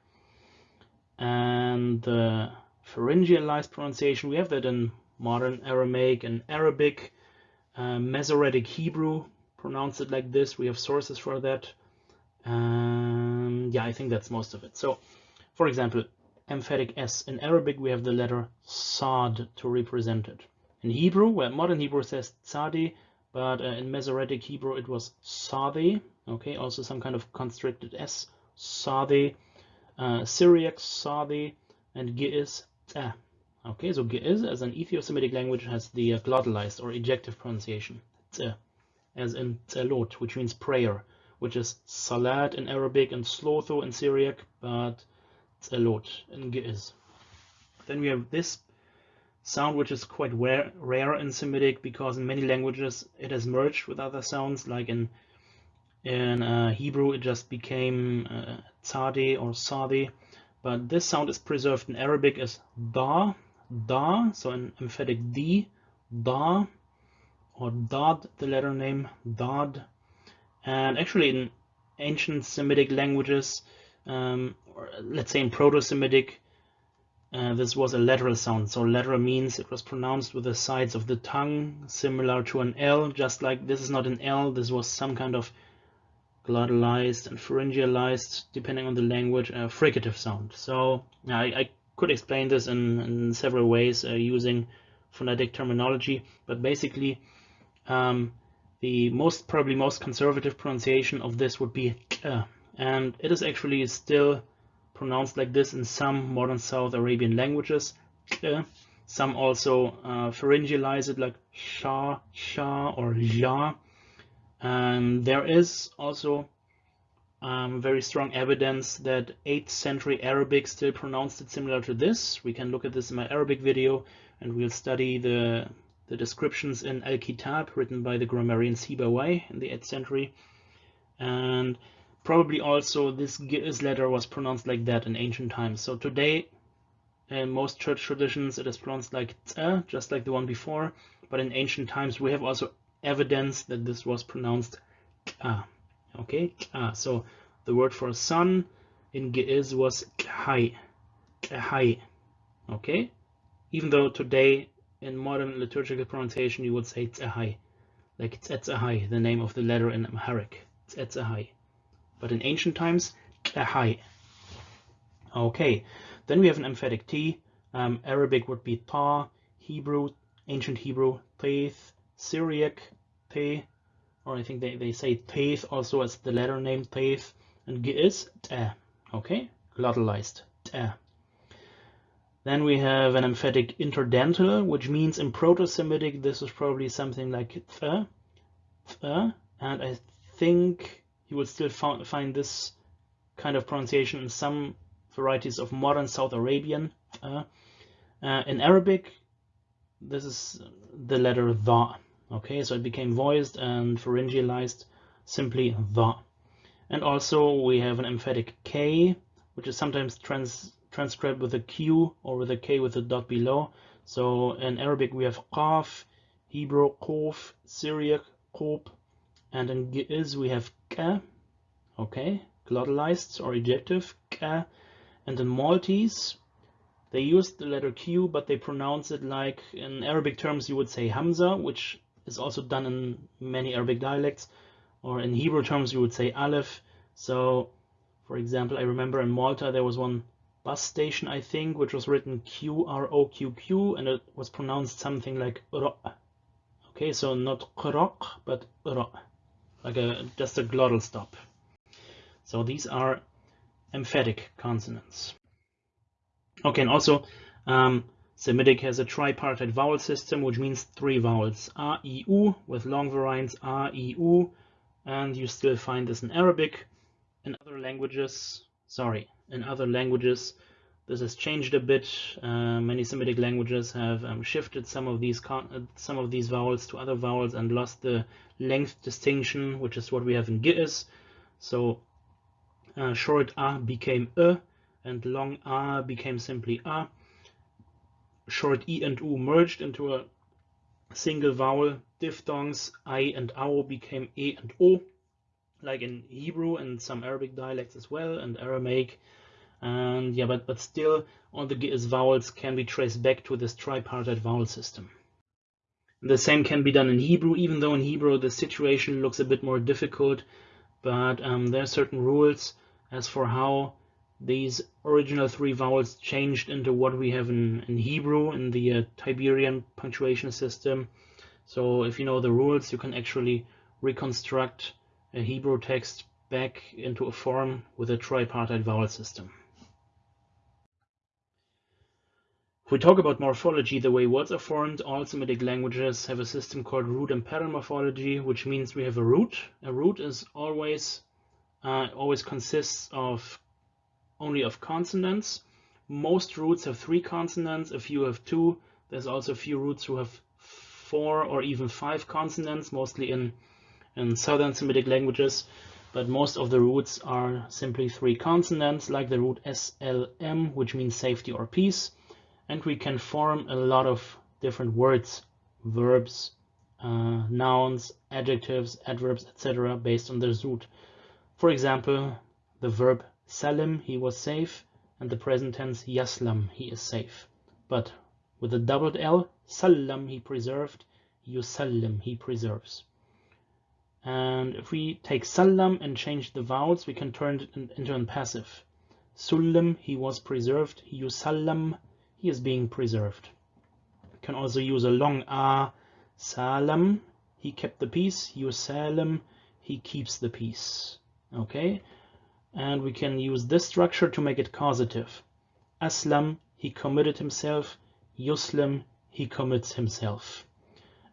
S1: And the pharyngealized pronunciation we have that in modern Aramaic and Arabic. Uh, Masoretic Hebrew pronounce it like this. We have sources for that um, yeah I think that's most of it so for example emphatic S in Arabic we have the letter Sad to represent it in Hebrew well modern Hebrew says Tzadi but uh, in Masoretic Hebrew it was Sade okay also some kind of constricted S Sade uh, Syriac, Sadi, and Ge'ez. Ah. Okay, so Ge'ez as an Ethio-Semitic language has the uh, glottalized or ejective pronunciation. as in tzelot, which means prayer, which is salat in Arabic and slotho in Syriac, but tzelot in Ge'ez. Then we have this sound, which is quite rare, rare in Semitic because in many languages it has merged with other sounds, like in in uh, Hebrew it just became uh, tzadi or sadi, but this sound is preserved in Arabic as da, da, so an emphatic d, da, or dad, the letter name dad, and actually in ancient Semitic languages, um, or let's say in Proto-Semitic, uh, this was a lateral sound. So lateral means it was pronounced with the sides of the tongue, similar to an L, just like this is not an L, this was some kind of glottalized and pharyngealized, depending on the language, a fricative sound. So I, I could explain this in, in several ways uh, using phonetic terminology, but basically um, the most probably most conservative pronunciation of this would be and it is actually still pronounced like this in some modern South Arabian languages. Some also uh, pharyngealize it like sha, sha, or ja. And there is also um, very strong evidence that 8th century Arabic still pronounced it similar to this. We can look at this in my Arabic video and we'll study the, the descriptions in Al-Kitab written by the grammarian Sibawayh in the 8th century. And probably also this Ge'ez letter was pronounced like that in ancient times. So today in most church traditions it is pronounced like tza, just like the one before. But in ancient times we have also evidence that this was pronounced ka. Okay, ka. So the word for sun in Ge'ez was. Khai. Okay, even though today in modern liturgical pronunciation you would say tzahai, like tzetzahai, the name of the letter in Amharic, tzetzahai. But in ancient times, tzahai. Okay, then we have an emphatic T. Um, Arabic would be ta, Hebrew, ancient Hebrew, teith, Syriac, te, or I think they, they say teith also as the letter name teith, and Ge'ez, te. Okay, glottalized, te. Then we have an emphatic interdental, which means in Proto-Semitic this is probably something like th, th, and I think you will still find this kind of pronunciation in some varieties of modern South Arabian. Uh, uh, in Arabic, this is the letter the. Okay, so it became voiced and pharyngealized simply the. And also we have an emphatic K, which is sometimes trans transcribed with a Q or with a K with a dot below. So in Arabic we have Qaf, Hebrew Quf, Syriac Qub, and in Ge'ez we have Ka, okay, glottalized or ejective, Ka, and in Maltese they use the letter Q, but they pronounce it like in Arabic terms you would say Hamza, which is also done in many Arabic dialects, or in Hebrew terms you would say Aleph. So, for example, I remember in Malta there was one bus station, I think, which was written Q-R-O-Q-Q, and it was pronounced something like Ra. Okay, so not Qraq, but Ra, like a, just a glottal stop. So these are emphatic consonants. Okay, and also um, Semitic has a tripartite vowel system, which means three vowels, a, i, u, with long variants a, i, u, and you still find this in Arabic. In other languages, sorry, in other languages, this has changed a bit. Uh, many Semitic languages have um, shifted some of these uh, some of these vowels to other vowels and lost the length distinction, which is what we have in Ge'ez. So uh, short a became e, and long a became simply a. Short e and u merged into a single vowel. Diphthongs i and ao became e and o, like in Hebrew and some Arabic dialects as well, and Aramaic and yeah, but, but still all the Ge'ez vowels can be traced back to this tripartite vowel system. The same can be done in Hebrew, even though in Hebrew the situation looks a bit more difficult, but um, there are certain rules as for how these original three vowels changed into what we have in, in Hebrew in the uh, Tiberian punctuation system. So if you know the rules, you can actually reconstruct a Hebrew text back into a form with a tripartite vowel system. We talk about morphology, the way words are formed, all Semitic languages have a system called root and pattern morphology, which means we have a root. A root is always uh, always consists of only of consonants. Most roots have three consonants, a few have two. There's also a few roots who have four or even five consonants, mostly in, in southern Semitic languages. But most of the roots are simply three consonants, like the root SLM, which means safety or peace. And we can form a lot of different words, verbs, uh, nouns, adjectives, adverbs, etc. based on this root. For example, the verb salim, he was safe, and the present tense yaslam, he is safe. But with a doubled L, salam, he preserved, yusallim, he preserves. And if we take salam and change the vowels, we can turn it into a passive. Sullim, he was preserved, yusallam, he is being preserved. We can also use a long a, salam, he kept the peace, yusalim, he keeps the peace. Okay? And we can use this structure to make it causative. Aslam he committed himself. Yuslim he commits himself.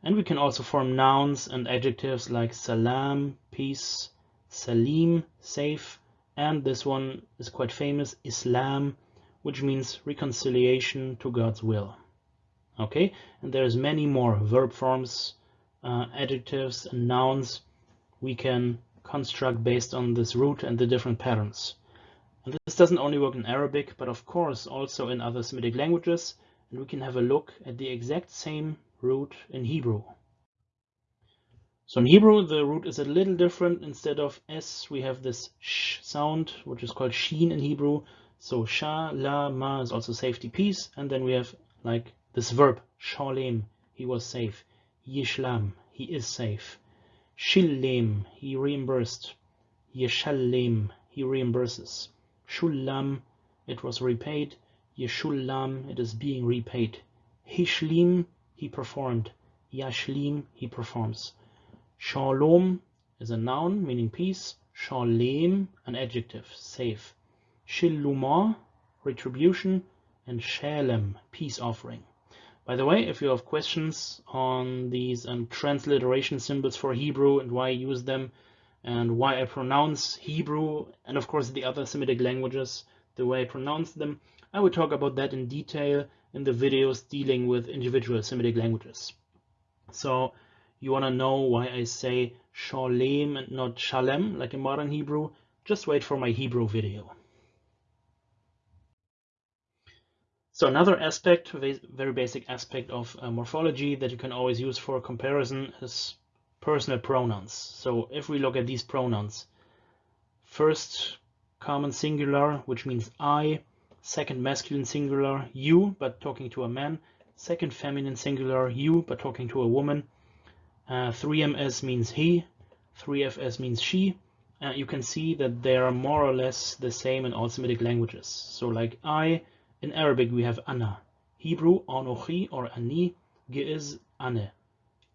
S1: And we can also form nouns and adjectives like salam peace salim safe. And this one is quite famous islam which means reconciliation to god's will okay and there's many more verb forms uh, adjectives and nouns we can construct based on this root and the different patterns. And this doesn't only work in Arabic, but of course also in other Semitic languages. And we can have a look at the exact same root in Hebrew. So in Hebrew, the root is a little different. Instead of S, we have this sh sound, which is called sheen in Hebrew. So sha, la, ma is also safety, peace. And then we have like this verb, shalem, he was safe. Yishlam, he is safe. Shillim, he reimbursed. Yeshallim, he reimburses. Shullam, it was repaid. Yeshullam, it is being repaid. Hishlim, he performed. Yashlim, he performs. Shalom is a noun meaning peace. Shalem, an adjective, safe. Shilluma, retribution. And Shalem, peace offering. By the way, if you have questions on these um, transliteration symbols for Hebrew and why I use them and why I pronounce Hebrew and of course the other Semitic languages, the way I pronounce them, I will talk about that in detail in the videos dealing with individual Semitic languages. So you want to know why I say Shalem and not Shalem like in modern Hebrew, just wait for my Hebrew video. So another aspect, very basic aspect of uh, morphology that you can always use for comparison is personal pronouns. So if we look at these pronouns, first common singular, which means I, second masculine singular, you, but talking to a man, second feminine singular, you, but talking to a woman, uh, 3ms means he, 3fs means she, uh, you can see that they are more or less the same in all Semitic languages. So like I, in Arabic, we have ana. Hebrew, anochi or ani, is ane.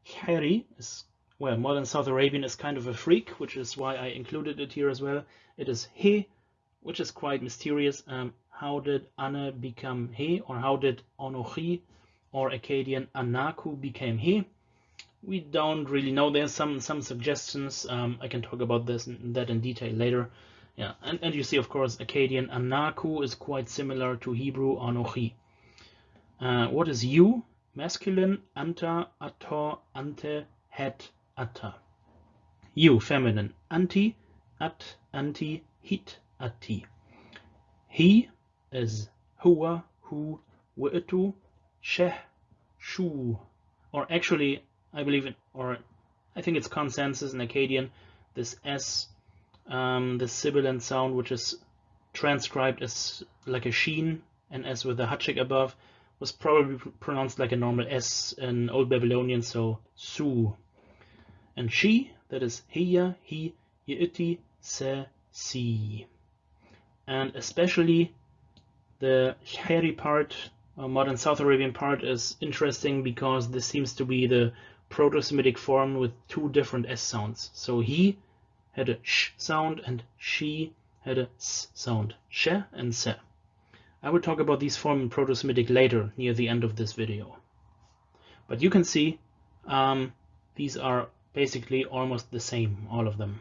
S1: Kheri is, well, modern South Arabian is kind of a freak, which is why I included it here as well. It is he, which is quite mysterious. Um, how did Ana become he, or how did anochi or Akkadian anaku became he? We don't really know. There's some some suggestions. Um, I can talk about this and that in detail later. Yeah, and, and you see, of course, Akkadian Anaku is quite similar to Hebrew Anochi. Uh, what is you? Masculine, anta, ato, ante, het, atta. You, feminine, anti, at, anti, hit, ati. He is huwa, hu, wi'tu, sheh, shu. Or actually, I believe it, or I think it's consensus in Akkadian, this S um, the sibilant sound, which is transcribed as like a sheen and as with the háček above, was probably pronounced like a normal S in Old Babylonian, so su. And she, that is hiya, he, yi'iti, se, si. And especially the Heri part, uh, modern South Arabian part, is interesting because this seems to be the Proto-Semitic form with two different S sounds. So he had a sh sound and she had a s sound, she and se. I will talk about these forms in Proto-Semitic later, near the end of this video. But you can see um, these are basically almost the same, all of them.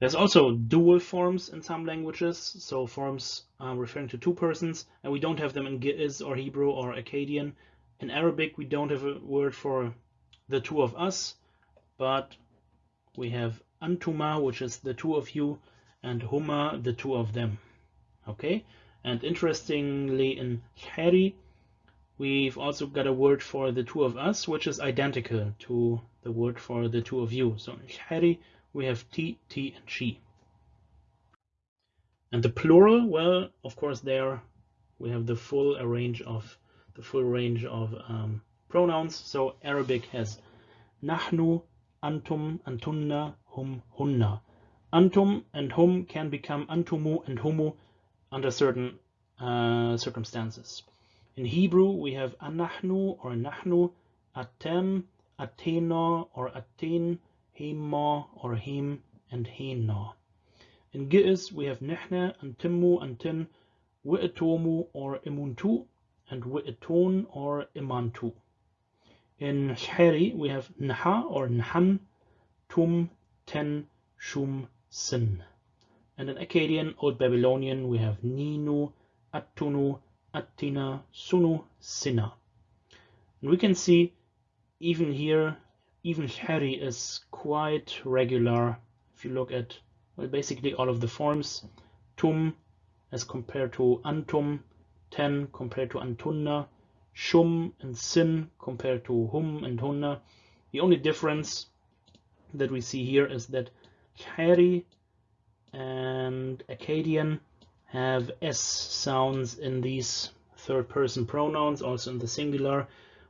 S1: There's also dual forms in some languages, so forms uh, referring to two persons, and we don't have them in Ge'ez or Hebrew or Akkadian. In Arabic, we don't have a word for the two of us, but we have Antuma, which is the two of you, and Huma, the two of them. Okay, and interestingly, in Hari, we've also got a word for the two of us, which is identical to the word for the two of you. So in Hari, we have T, T, and she. And the plural, well, of course, there we have the full range of the full range of um, pronouns. So Arabic has nahnu, antum, antunna, hum, hunna. Antum and hum can become antumu and humu under certain uh, circumstances. In Hebrew, we have anahnu or nahnu, atem, atena or aten, hema or him, and hena. In Ge'ez, we have nihna and timmu and tin, wi'etomu or imuntu, and wi'eton or imantu. In Hari, we have Nha or nhan, tum, ten, shum, sin. And in Akkadian, Old Babylonian, we have ninu, attunu, attina, sunu, sina. And we can see even here even Hari is quite regular if you look at well, basically all of the forms. Tum as compared to Antum, Ten compared to Antunna, Shum and Sin compared to Hum and Hunna. The only difference that we see here is that Hari and Akkadian have S sounds in these third person pronouns, also in the singular,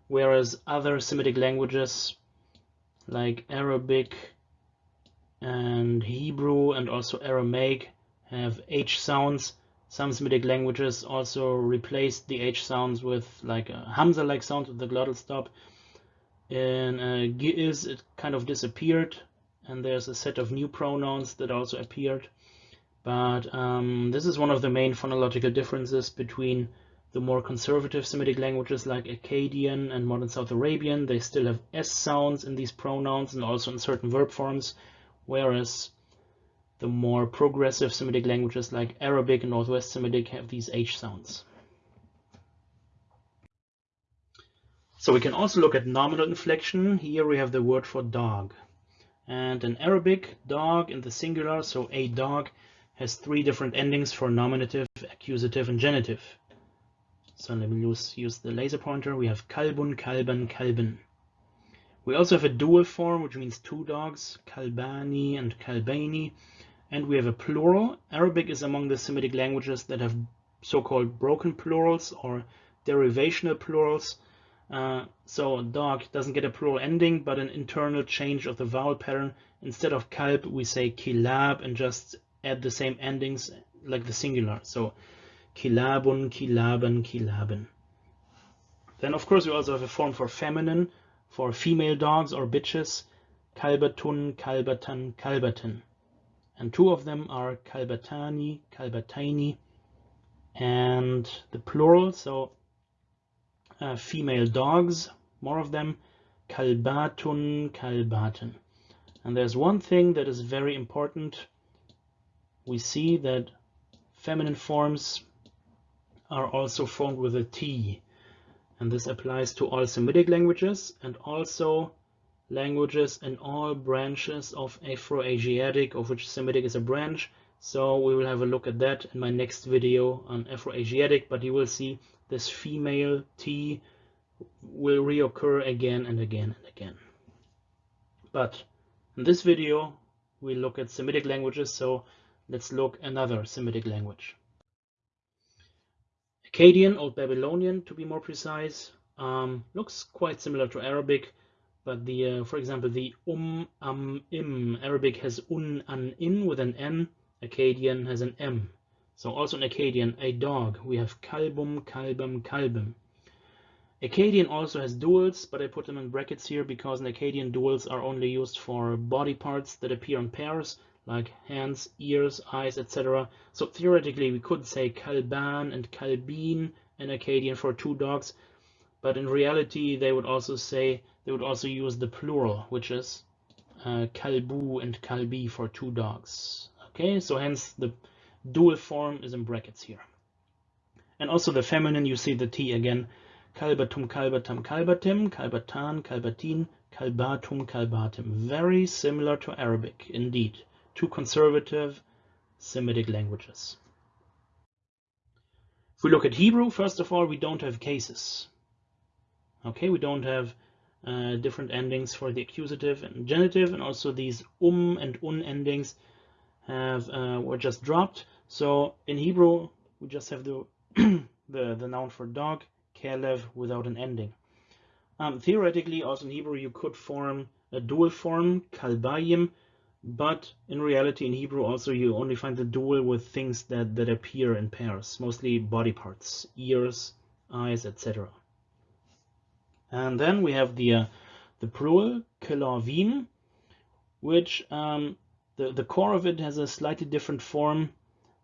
S1: whereas other Semitic languages like Arabic and Hebrew and also Aramaic have H sounds. Some Semitic languages also replaced the H sounds with like a Hamza-like sound with the glottal stop. In uh, Ge'ez it kind of disappeared and there's a set of new pronouns that also appeared. But um, this is one of the main phonological differences between the more conservative Semitic languages like Akkadian and modern South Arabian, they still have S sounds in these pronouns and also in certain verb forms, whereas the more progressive Semitic languages like Arabic and Northwest Semitic have these H sounds. So we can also look at nominal inflection. Here we have the word for dog. And in Arabic, dog in the singular, so a dog, has three different endings for nominative, accusative, and genitive. So let me use, use the laser pointer. We have kalbun, kalban, kalben. We also have a dual form, which means two dogs, kalbani and kalbaini. And we have a plural. Arabic is among the Semitic languages that have so-called broken plurals or derivational plurals. Uh, so dog doesn't get a plural ending, but an internal change of the vowel pattern. Instead of kalb, we say kilab and just add the same endings like the singular. So kilabun, kilaben, kilaben. Then of course we also have a form for feminine, for female dogs or bitches, kalbatun, kalbatan, kalbatin. And two of them are kalbatani, kalbataini, and the plural, so uh, female dogs, more of them, kalbatun, kalbatin. And there's one thing that is very important. We see that feminine forms are also formed with a T. And this applies to all Semitic languages and also languages in all branches of Afroasiatic, of which Semitic is a branch. So we will have a look at that in my next video on Afroasiatic, but you will see this female T will reoccur again and again and again. But in this video, we look at Semitic languages, so let's look another Semitic language. Akkadian, Old Babylonian to be more precise, um, looks quite similar to Arabic, but the, uh, for example, the um, am, im, Arabic has un, an, in with an n, Akkadian has an m. So also in Akkadian, a dog, we have kalbum, kalbum, kalbum. Akkadian also has duals, but I put them in brackets here because in Akkadian duals are only used for body parts that appear in pairs, like hands, ears, eyes, etc. So theoretically, we could say kalban and kalbin in Akkadian for two dogs, but in reality, they would also say they would also use the plural, which is uh, kalbu and kalbi for two dogs. Okay, so hence the dual form is in brackets here. And also the feminine, you see the T again. Kalbatum, kalbatam, kalbatim, kalbatan, kalbatin, kalbatum, kalbatim. Very similar to Arabic, indeed. Two conservative Semitic languages. If we look at Hebrew, first of all, we don't have cases. Okay, we don't have uh, different endings for the accusative and genitive, and also these um and un endings have uh, were just dropped. So in Hebrew, we just have the *coughs* the, the noun for dog, kelev, without an ending. Um, theoretically, also in Hebrew, you could form a dual form, kalbayim, but in reality, in Hebrew, also you only find the dual with things that, that appear in pairs, mostly body parts, ears, eyes, etc. And then we have the uh, the plural, kelavim, which um, the, the core of it has a slightly different form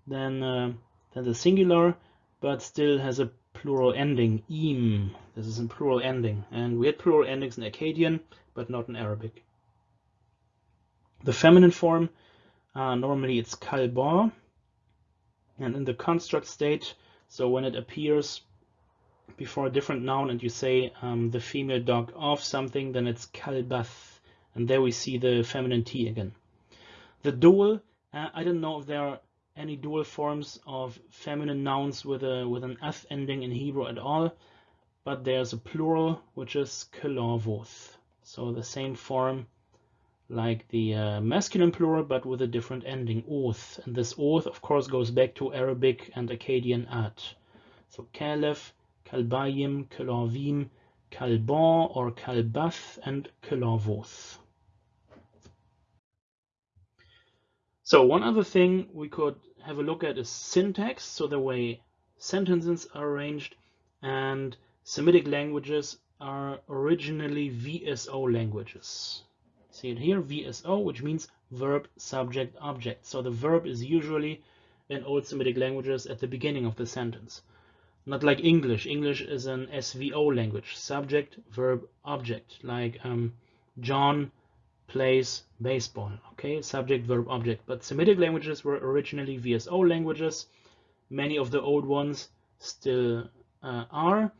S1: than, uh, than the singular, but still has a plural ending, im. This is a plural ending. And we had plural endings in Akkadian, but not in Arabic. The feminine form, uh, normally it's kalba. And in the construct state, so when it appears before a different noun and you say um, the female dog of something, then it's kalbath. And there we see the feminine T again. The dual, uh, I don't know if there are any dual forms of feminine nouns with a with an f ending in Hebrew at all, but there's a plural which is kelavoth. So the same form like the uh, masculine plural, but with a different ending, oath. And this oath, of course, goes back to Arabic and Akkadian at. So kalef, kalbayim, kalavim, kalban or kalbath, and kalavoth. So one other thing we could have a look at is syntax, so the way sentences are arranged, and Semitic languages are originally VSO languages. See it here, VSO, which means verb, subject, object. So the verb is usually in Old Semitic languages at the beginning of the sentence. Not like English. English is an SVO language, subject, verb, object, like um, John plays baseball. Okay, subject, verb, object. But Semitic languages were originally VSO languages. Many of the old ones still uh, are.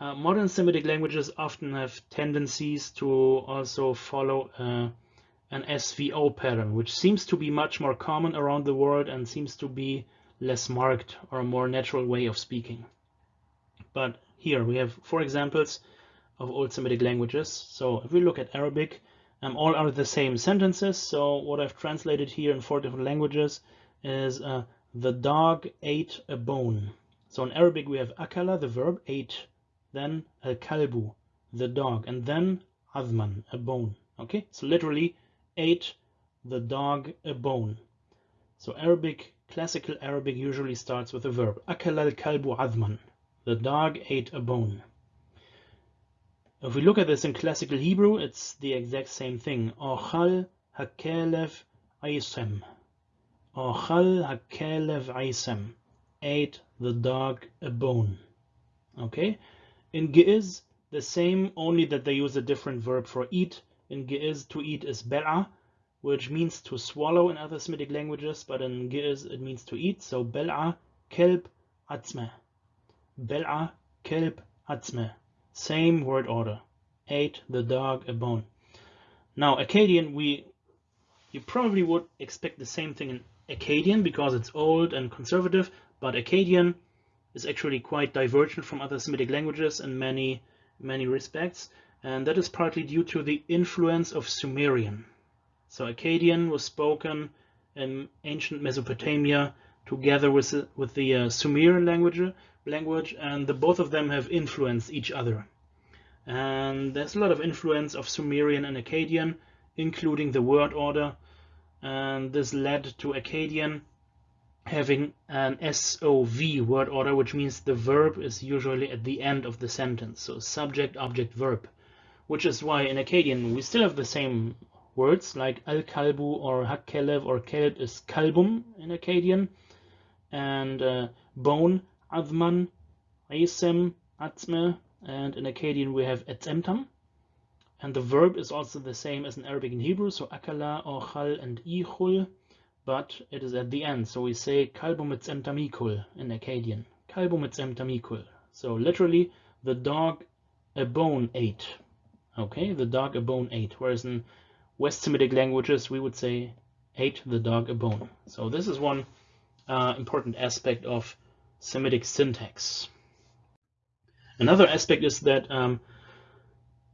S1: Uh, modern Semitic languages often have tendencies to also follow uh, an SVO pattern, which seems to be much more common around the world and seems to be less marked or a more natural way of speaking. But here we have four examples of Old Semitic languages. So if we look at Arabic, um, all are the same sentences. So what I've translated here in four different languages is uh, the dog ate a bone. So in Arabic we have akala, the verb, ate, then al kalbu, the dog, and then azman, a bone. Okay, so literally ate the dog a bone. So Arabic, classical Arabic usually starts with a verb. Akala al kalbu azman. The dog ate a bone. If we look at this in classical Hebrew, it's the exact same thing. Ochal hakelev aisem. Ochal hakelev aisem. Ate the dog a bone. Okay? In Ge'ez, the same, only that they use a different verb for eat. In Ge'ez, to eat is bel'a, which means to swallow in other Semitic languages, but in Ge'ez it means to eat. So bel'a, kelb, atzme. Bel'a, kelb, atzme. Same word order. Ate the dog a bone. Now Akkadian, we you probably would expect the same thing in Akkadian because it's old and conservative, but Akkadian is actually quite divergent from other Semitic languages in many many respects, and that is partly due to the influence of Sumerian. So Akkadian was spoken in ancient Mesopotamia together with with the uh, Sumerian language, language, and the both of them have influenced each other. And there's a lot of influence of Sumerian and Akkadian, including the word order, and this led to Akkadian having an SOV word order, which means the verb is usually at the end of the sentence, so subject, object, verb, which is why in Akkadian we still have the same words like al-kalbu or hakkelev or kelb is kalbum in Akkadian, and uh, bone, adman, isem, atzme, and in Akkadian we have etzemtam. And the verb is also the same as in Arabic and Hebrew, so akala, ochal, and ichul, but it is at the end. So we say kalbum etzemtamikul in Akkadian. Kalbum etzemtamikul. So literally, the dog a bone ate. Okay, the dog a bone ate. Whereas in West Semitic languages, we would say ate the dog a bone. So this is one uh, important aspect of Semitic syntax. Another aspect is that um,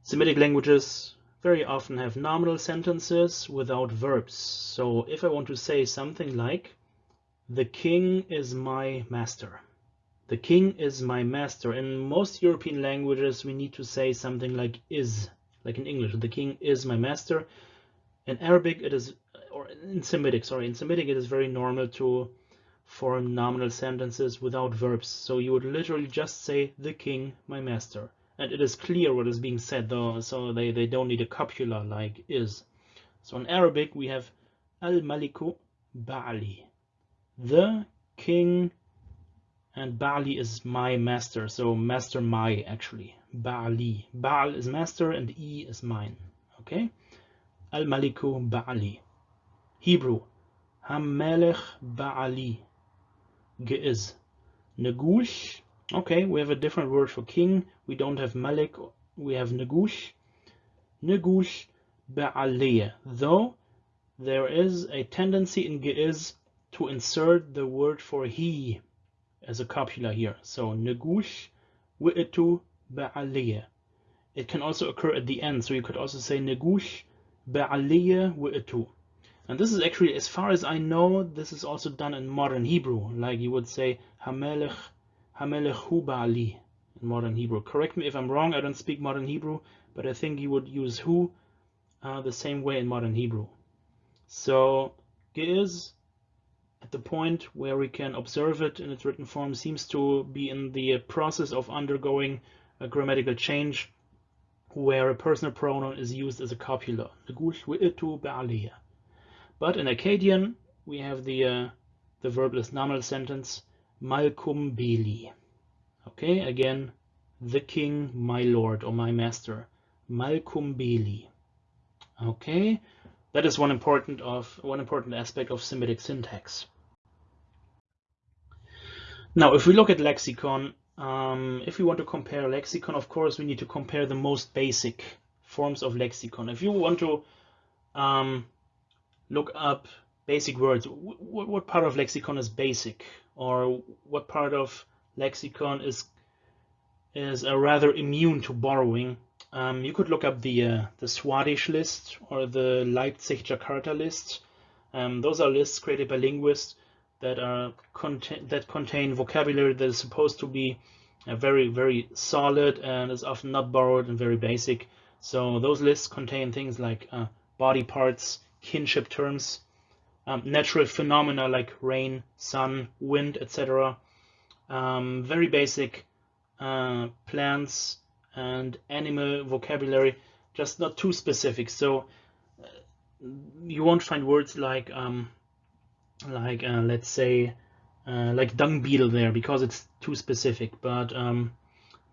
S1: Semitic languages very often have nominal sentences without verbs. So if I want to say something like, the king is my master. The king is my master. In most European languages, we need to say something like is, like in English, the king is my master. In Arabic, it is, or in Semitic, sorry, in Semitic, it is very normal to form nominal sentences without verbs. So you would literally just say, the king, my master. And it is clear what is being said, though, so they, they don't need a copula like is. So in Arabic, we have al-maliku ba'ali. The king and Bali is my master, so master my actually. Bali. Baal is master and E is mine. Okay? Al Maliku Bali. Hebrew. Hamelech Baali. Ge'ez. Negush. Okay, we have a different word for king. We don't have Malik, we have Negush. Negush Ba'aliyah. Though there is a tendency in Ge'ez to insert the word for he as a copula here. So negush wi'tu ba'aliyah. It can also occur at the end, so you could also say negush ba'aliyah wi'tu. And this is actually, as far as I know, this is also done in modern Hebrew. Like you would say hamelech hamelech hu ba'ali in modern Hebrew. Correct me if I'm wrong, I don't speak modern Hebrew, but I think you would use who uh, the same way in modern Hebrew. So ge'ez at the point where we can observe it in its written form seems to be in the process of undergoing a grammatical change where a personal pronoun is used as a copula. But in Akkadian, we have the uh, the verbless nominal sentence Malkum Beli. Okay, again, the king, my lord or my master. Malkum Beli. Okay, that is one important of one important aspect of Semitic syntax. Now, if we look at lexicon, um, if we want to compare lexicon, of course, we need to compare the most basic forms of lexicon. If you want to um, look up basic words, what part of lexicon is basic, or what part of lexicon is is uh, rather immune to borrowing? Um, you could look up the uh, the Swadesh list or the Leipzig Jakarta list. Um, those are lists created by linguists that are contain that contain vocabulary that is supposed to be uh, very very solid and is often not borrowed and very basic. So those lists contain things like uh, body parts, kinship terms, um, natural phenomena like rain, sun, wind, etc. Um, very basic uh, plants and animal vocabulary, just not too specific. So uh, you won't find words like um, like uh, let's say uh, like dung beetle there because it's too specific. But um,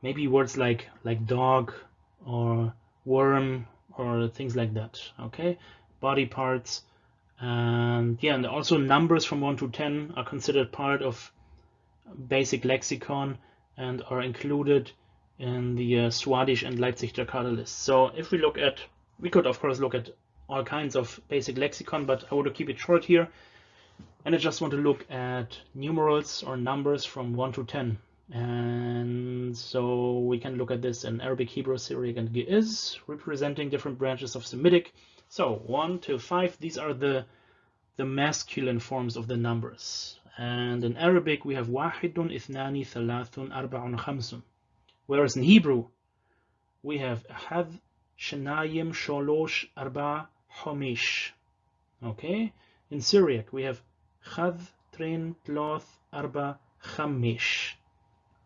S1: maybe words like like dog or worm or things like that. Okay, body parts and yeah, and also numbers from one to ten are considered part of basic lexicon and are included in the uh, Swadesh and Leipzig Jakarta list. So if we look at, we could of course look at all kinds of basic lexicon, but I want to keep it short here. And I just want to look at numerals or numbers from 1 to 10. And so we can look at this in Arabic, Hebrew, Syriac, and Ge'ez, representing different branches of Semitic. So 1 to 5, these are the, the masculine forms of the numbers. And in Arabic, we have wahidun, ithnani, thalathun, arba'un, khamsun. Whereas in Hebrew, we have had, shanayim, sholosh, arba, homish. Okay? In Syriac, we have chad, trin, tloth, arba, chamish.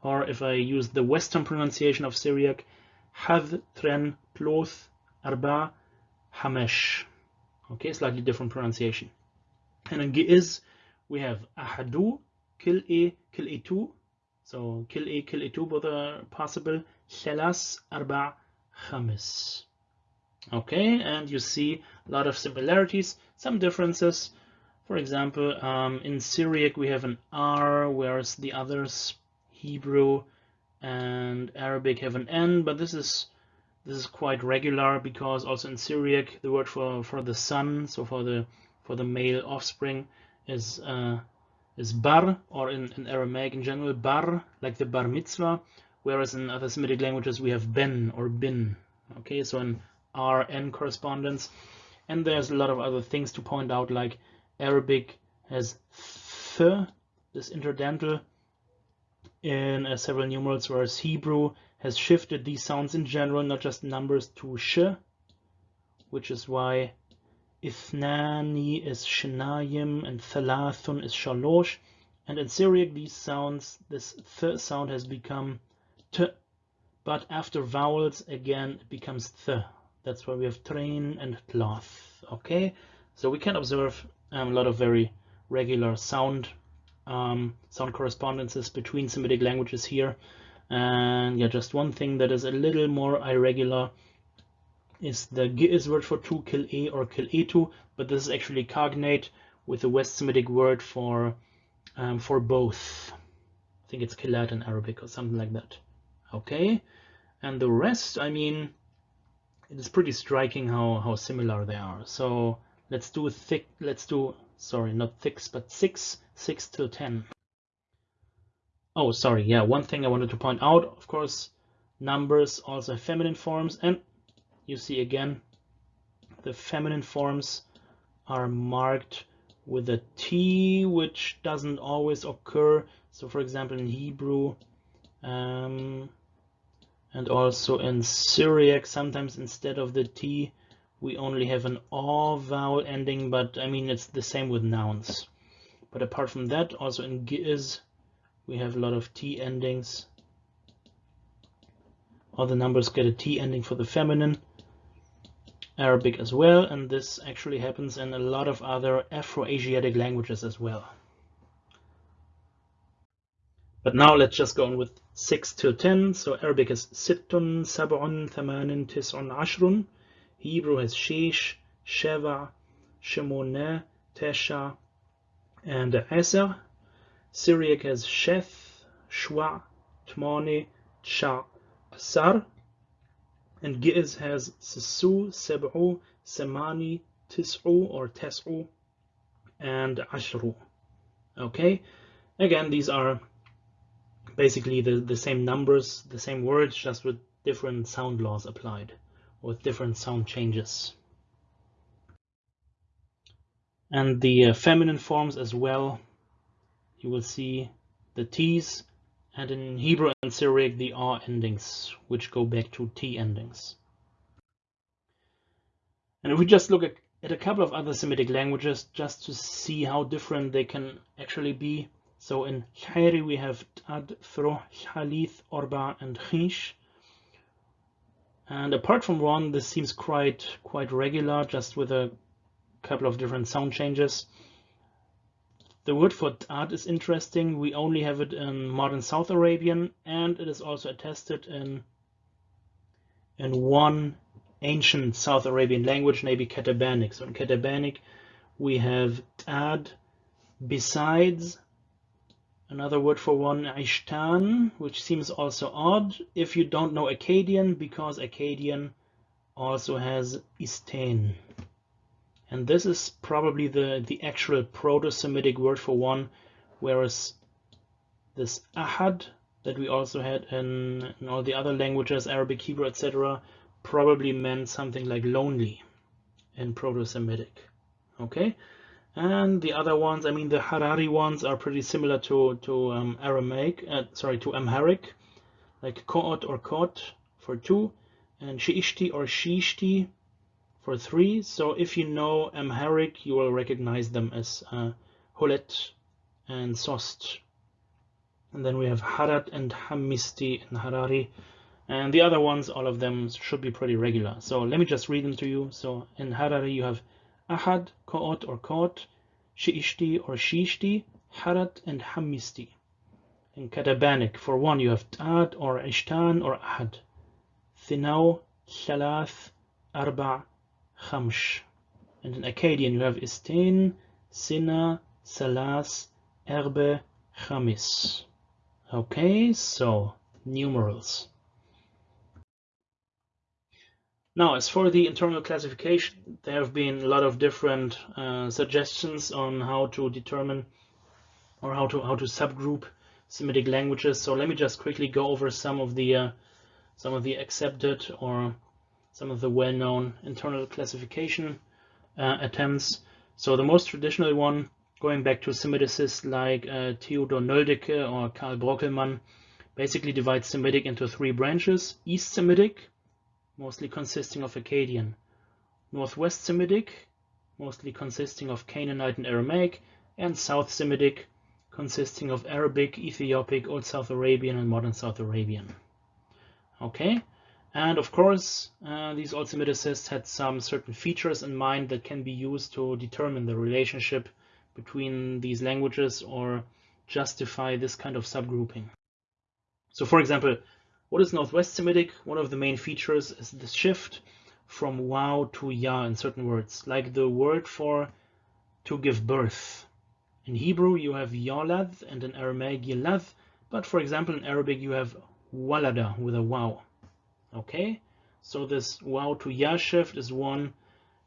S1: Or if I use the Western pronunciation of Syriac, had, tren, tloth, arba, hamesh. Okay, slightly different pronunciation. And in Ge'ez, we have ahadu, kill a, kill a two. So kill a, kill a two, both are possible. Thelas, arba, khamis. Okay, and you see a lot of similarities, some differences. For example, um, in Syriac we have an R, whereas the others, Hebrew and Arabic, have an N. But this is this is quite regular because also in Syriac the word for for the son, so for the for the male offspring, is uh, is bar, or in, in Aramaic in general, bar, like the bar mitzvah. Whereas in other Semitic languages we have ben or bin. Okay, so in RN correspondence. And there's a lot of other things to point out, like Arabic has th, this interdental, in uh, several numerals, whereas Hebrew has shifted these sounds in general, not just numbers, to sh, which is why ithnani is shenayim and thalathun is shalosh. And in Syriac, these sounds, this th sound has become t, but after vowels, again, it becomes th. That's why we have tren and tloth. Okay, so we can observe um, a lot of very regular sound um, sound correspondences between Semitic languages here. And yeah, just one thing that is a little more irregular is the Ge'ez word for two, kill a or kill etu, but this is actually cognate with the West Semitic word for um, for both. I think it's kilat in Arabic or something like that. Okay, and the rest, I mean, it is pretty striking how how similar they are. So let's do thick. Let's do sorry, not six, but six, six till ten. Oh, sorry. Yeah, one thing I wanted to point out, of course, numbers also have feminine forms, and you see again, the feminine forms are marked with a T, which doesn't always occur. So, for example, in Hebrew, um, and also in Syriac, sometimes instead of the T, we only have an O vowel ending, but I mean, it's the same with nouns. But apart from that, also in Ge'ez, we have a lot of T endings. All the numbers get a T ending for the feminine. Arabic as well, and this actually happens in a lot of other Afro-Asiatic languages as well. But now let's just go on with 6 till 10. So Arabic is sittun, sab'un, thamanin, tis'un, ashrun. Hebrew has shish, sheva, shemone, tesha, and eser. Syriac has sheth, shwa, tmone, cha, asar. And Ge'ez has sisu, seb'u, semani, tis'u or tes'u, and ashru. Okay, again, these are basically the, the same numbers, the same words, just with different sound laws applied, with different sound changes. And the uh, feminine forms as well, you will see the T's, and in Hebrew and Syriac the R endings, which go back to T endings. And if we just look at, at a couple of other Semitic languages, just to see how different they can actually be, so in Khairi we have Tad, Throh, Halith, Orba, and Khish. And apart from one, this seems quite quite regular, just with a couple of different sound changes. The word for Tad is interesting. We only have it in modern South Arabian, and it is also attested in in one ancient South Arabian language, maybe Katabanic. So in Katabanic, we have Tad besides Another word for one, Ishtan, which seems also odd if you don't know Akkadian, because Akkadian also has Istain. And this is probably the, the actual Proto-Semitic word for one, whereas this Ahad that we also had in, in all the other languages, Arabic, Hebrew, etc., probably meant something like lonely in Proto-Semitic. Okay, and the other ones, I mean, the Harari ones are pretty similar to, to um, Aramaic, uh, sorry, to Amharic, like Ko'ot or Kot for two, and Shiishti or Shishti for three. So if you know Amharic, you will recognize them as uh, Hulet and Sost. And then we have Harat and Hamisti and Harari. And the other ones, all of them should be pretty regular. So let me just read them to you. So in Harari, you have ahad, ko'ot or kot, shi'ishti or shishti, harat and hamisti. In Katabanic, for one you have tad or ishtan or ahad. Thinau, thalath, arba, khamsh. And in Akkadian you have istain, sina, salas, erbe, khamis. Okay, so numerals. Now, as for the internal classification, there have been a lot of different uh, suggestions on how to determine or how to how to subgroup Semitic languages. So let me just quickly go over some of the uh, some of the accepted or some of the well-known internal classification uh, attempts. So the most traditional one, going back to Semiticists like uh, Theodor Nöldeke or Karl Brockelmann, basically divides Semitic into three branches: East Semitic, mostly consisting of Akkadian, Northwest Semitic, mostly consisting of Canaanite and Aramaic, and South Semitic, consisting of Arabic, Ethiopic, Old South Arabian, and Modern South Arabian. Okay, and of course, uh, these Old had some certain features in mind that can be used to determine the relationship between these languages or justify this kind of subgrouping. So for example, what is Northwest Semitic? One of the main features is the shift from wow to ya in certain words, like the word for to give birth. In Hebrew, you have yolad, and in Aramaic, yilad, but for example, in Arabic, you have walada with a wow. Okay, so this wow to ya shift is one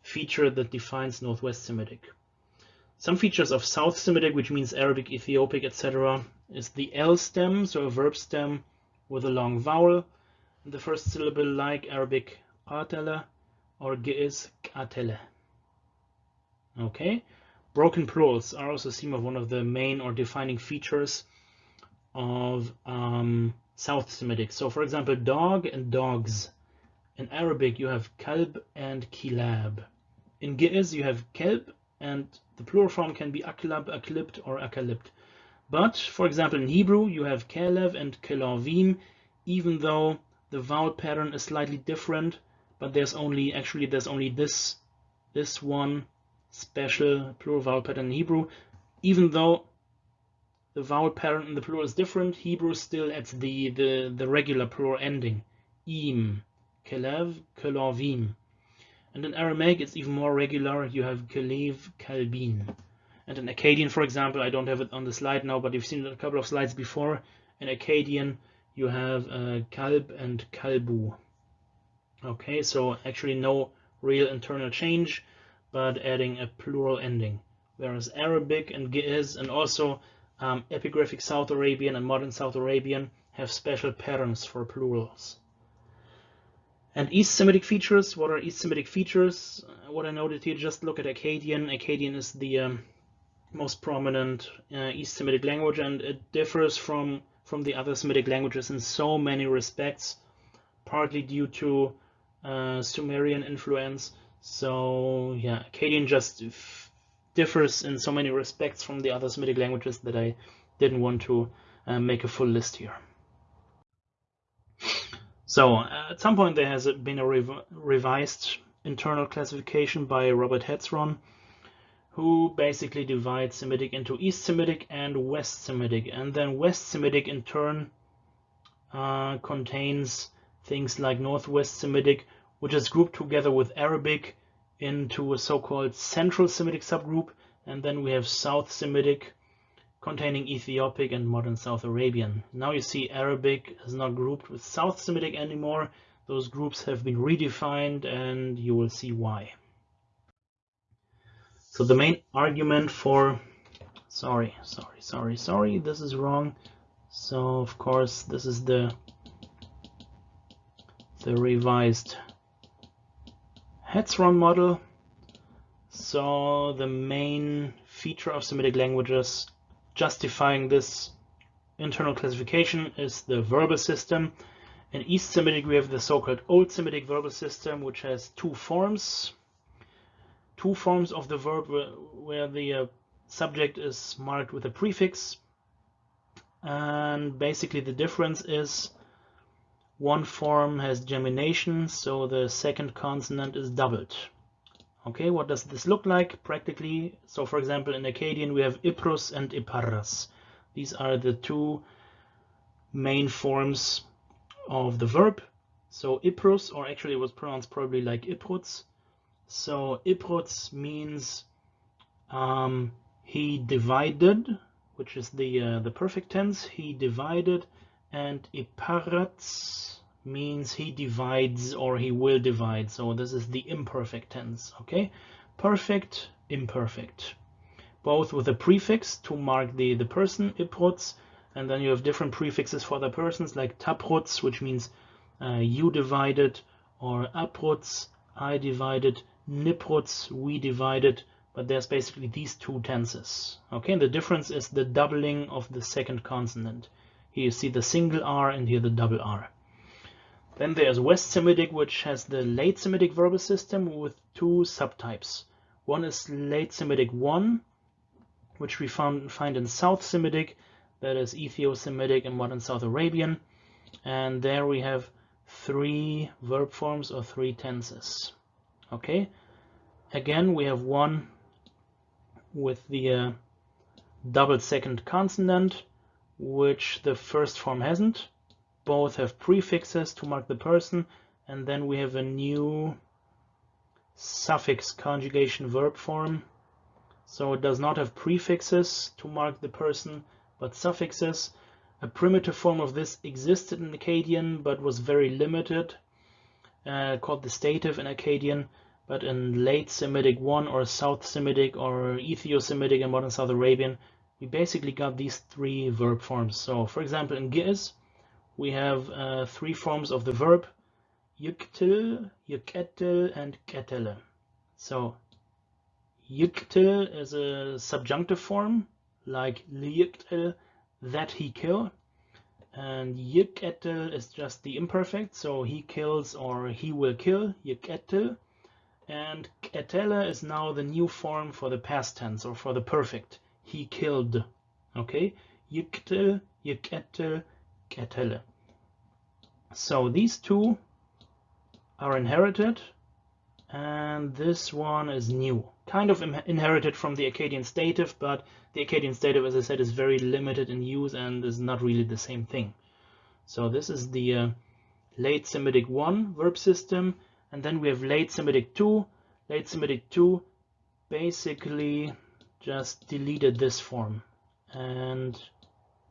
S1: feature that defines Northwest Semitic. Some features of South Semitic, which means Arabic, Ethiopic, etc., is the L stem, so a verb stem with a long vowel the first syllable like Arabic qatala or ge'ez qatala. Okay, broken plurals are also seen of one of the main or defining features of um, South Semitic. So for example, dog and dogs. In Arabic, you have kalb and kilab. In Ge'ez, you have kelb and the plural form can be aklab, aklibt, or akalibt. But, for example, in Hebrew, you have Kelev and Kelavim, even though the vowel pattern is slightly different, but there's only, actually, there's only this, this one special plural vowel pattern in Hebrew. Even though the vowel pattern in the plural is different, Hebrew still adds the, the, the regular plural ending, im, Kelev, Kelavim. And in Aramaic, it's even more regular. You have Kelev, Kalbin. And in Akkadian, for example, I don't have it on the slide now, but you've seen it a couple of slides before. In Akkadian, you have uh, Kalb and Kalbu. Okay, so actually no real internal change, but adding a plural ending. Whereas Arabic and Ge'ez and also um, epigraphic South Arabian and modern South Arabian have special patterns for plurals. And East Semitic features, what are East Semitic features? What I noted here, just look at Akkadian. Akkadian is the um, most prominent uh, East Semitic language and it differs from from the other Semitic languages in so many respects partly due to uh, Sumerian influence so yeah Akkadian just differs in so many respects from the other Semitic languages that I didn't want to uh, make a full list here so uh, at some point there has been a rev revised internal classification by Robert Hetzron who basically divides Semitic into East Semitic and West Semitic. And then West Semitic in turn uh, contains things like Northwest Semitic, which is grouped together with Arabic into a so-called Central Semitic subgroup. And then we have South Semitic containing Ethiopic and modern South Arabian. Now you see Arabic is not grouped with South Semitic anymore. Those groups have been redefined and you will see why. So the main argument for, sorry, sorry, sorry, sorry, this is wrong. So of course this is the the revised Hetzron model. So the main feature of Semitic languages justifying this internal classification is the verbal system. In East Semitic we have the so-called Old Semitic verbal system which has two forms two forms of the verb where, the uh, subject is marked with a prefix and basically the difference is one form has gemination so the second consonant is doubled Okay, what does this look like practically? So for example, in Akkadian, we have Iprus and Iparras. These are the two main forms of the verb. So Iprus, or actually it was pronounced probably like Ipruts. So Ipruts means um, he divided, which is the uh, the perfect tense. He divided, and Iparats means he divides or he will divide. So this is the imperfect tense. Okay, perfect, imperfect, both with a prefix to mark the the person Ipruts, and then you have different prefixes for the persons like Tapruts, which means uh, you divided, or Apruts, I divided, Nipruts, we divided, but there's basically these two tenses. Okay, and the difference is the doubling of the second consonant. Here you see the single R and here the double R. Then there's West Semitic, which has the late Semitic verbal system with two subtypes. One is late Semitic 1, which we found, find in South Semitic, that is Ethio-Semitic and modern South Arabian. And there we have three verb forms or three tenses. Okay, again we have one with the uh, double second consonant, which the first form hasn't. Both have prefixes to mark the person, and then we have a new suffix conjugation verb form. So it does not have prefixes to mark the person, but suffixes. A primitive form of this existed in Akkadian, but was very limited, uh, called the stative in Akkadian but in late Semitic 1 or South Semitic or Ethio-Semitic and modern South Arabian, we basically got these three verb forms. So for example, in Ge'ez, we have uh, three forms of the verb, yuktil, yuketil, and ketele. So yuktil is a subjunctive form, like liyuktil, that he kill. And yuketil is just the imperfect, so he kills or he will kill, yuketil and ketele is now the new form for the past tense or for the perfect. He killed. Okay, yiktel, yiketel, ketele. So these two are inherited, and this one is new. Kind of inherited from the Akkadian stative, but the Akkadian stative, as I said, is very limited in use and is not really the same thing. So this is the uh, late Semitic 1 verb system and then we have late Semitic 2. Late Semitic 2 basically just deleted this form and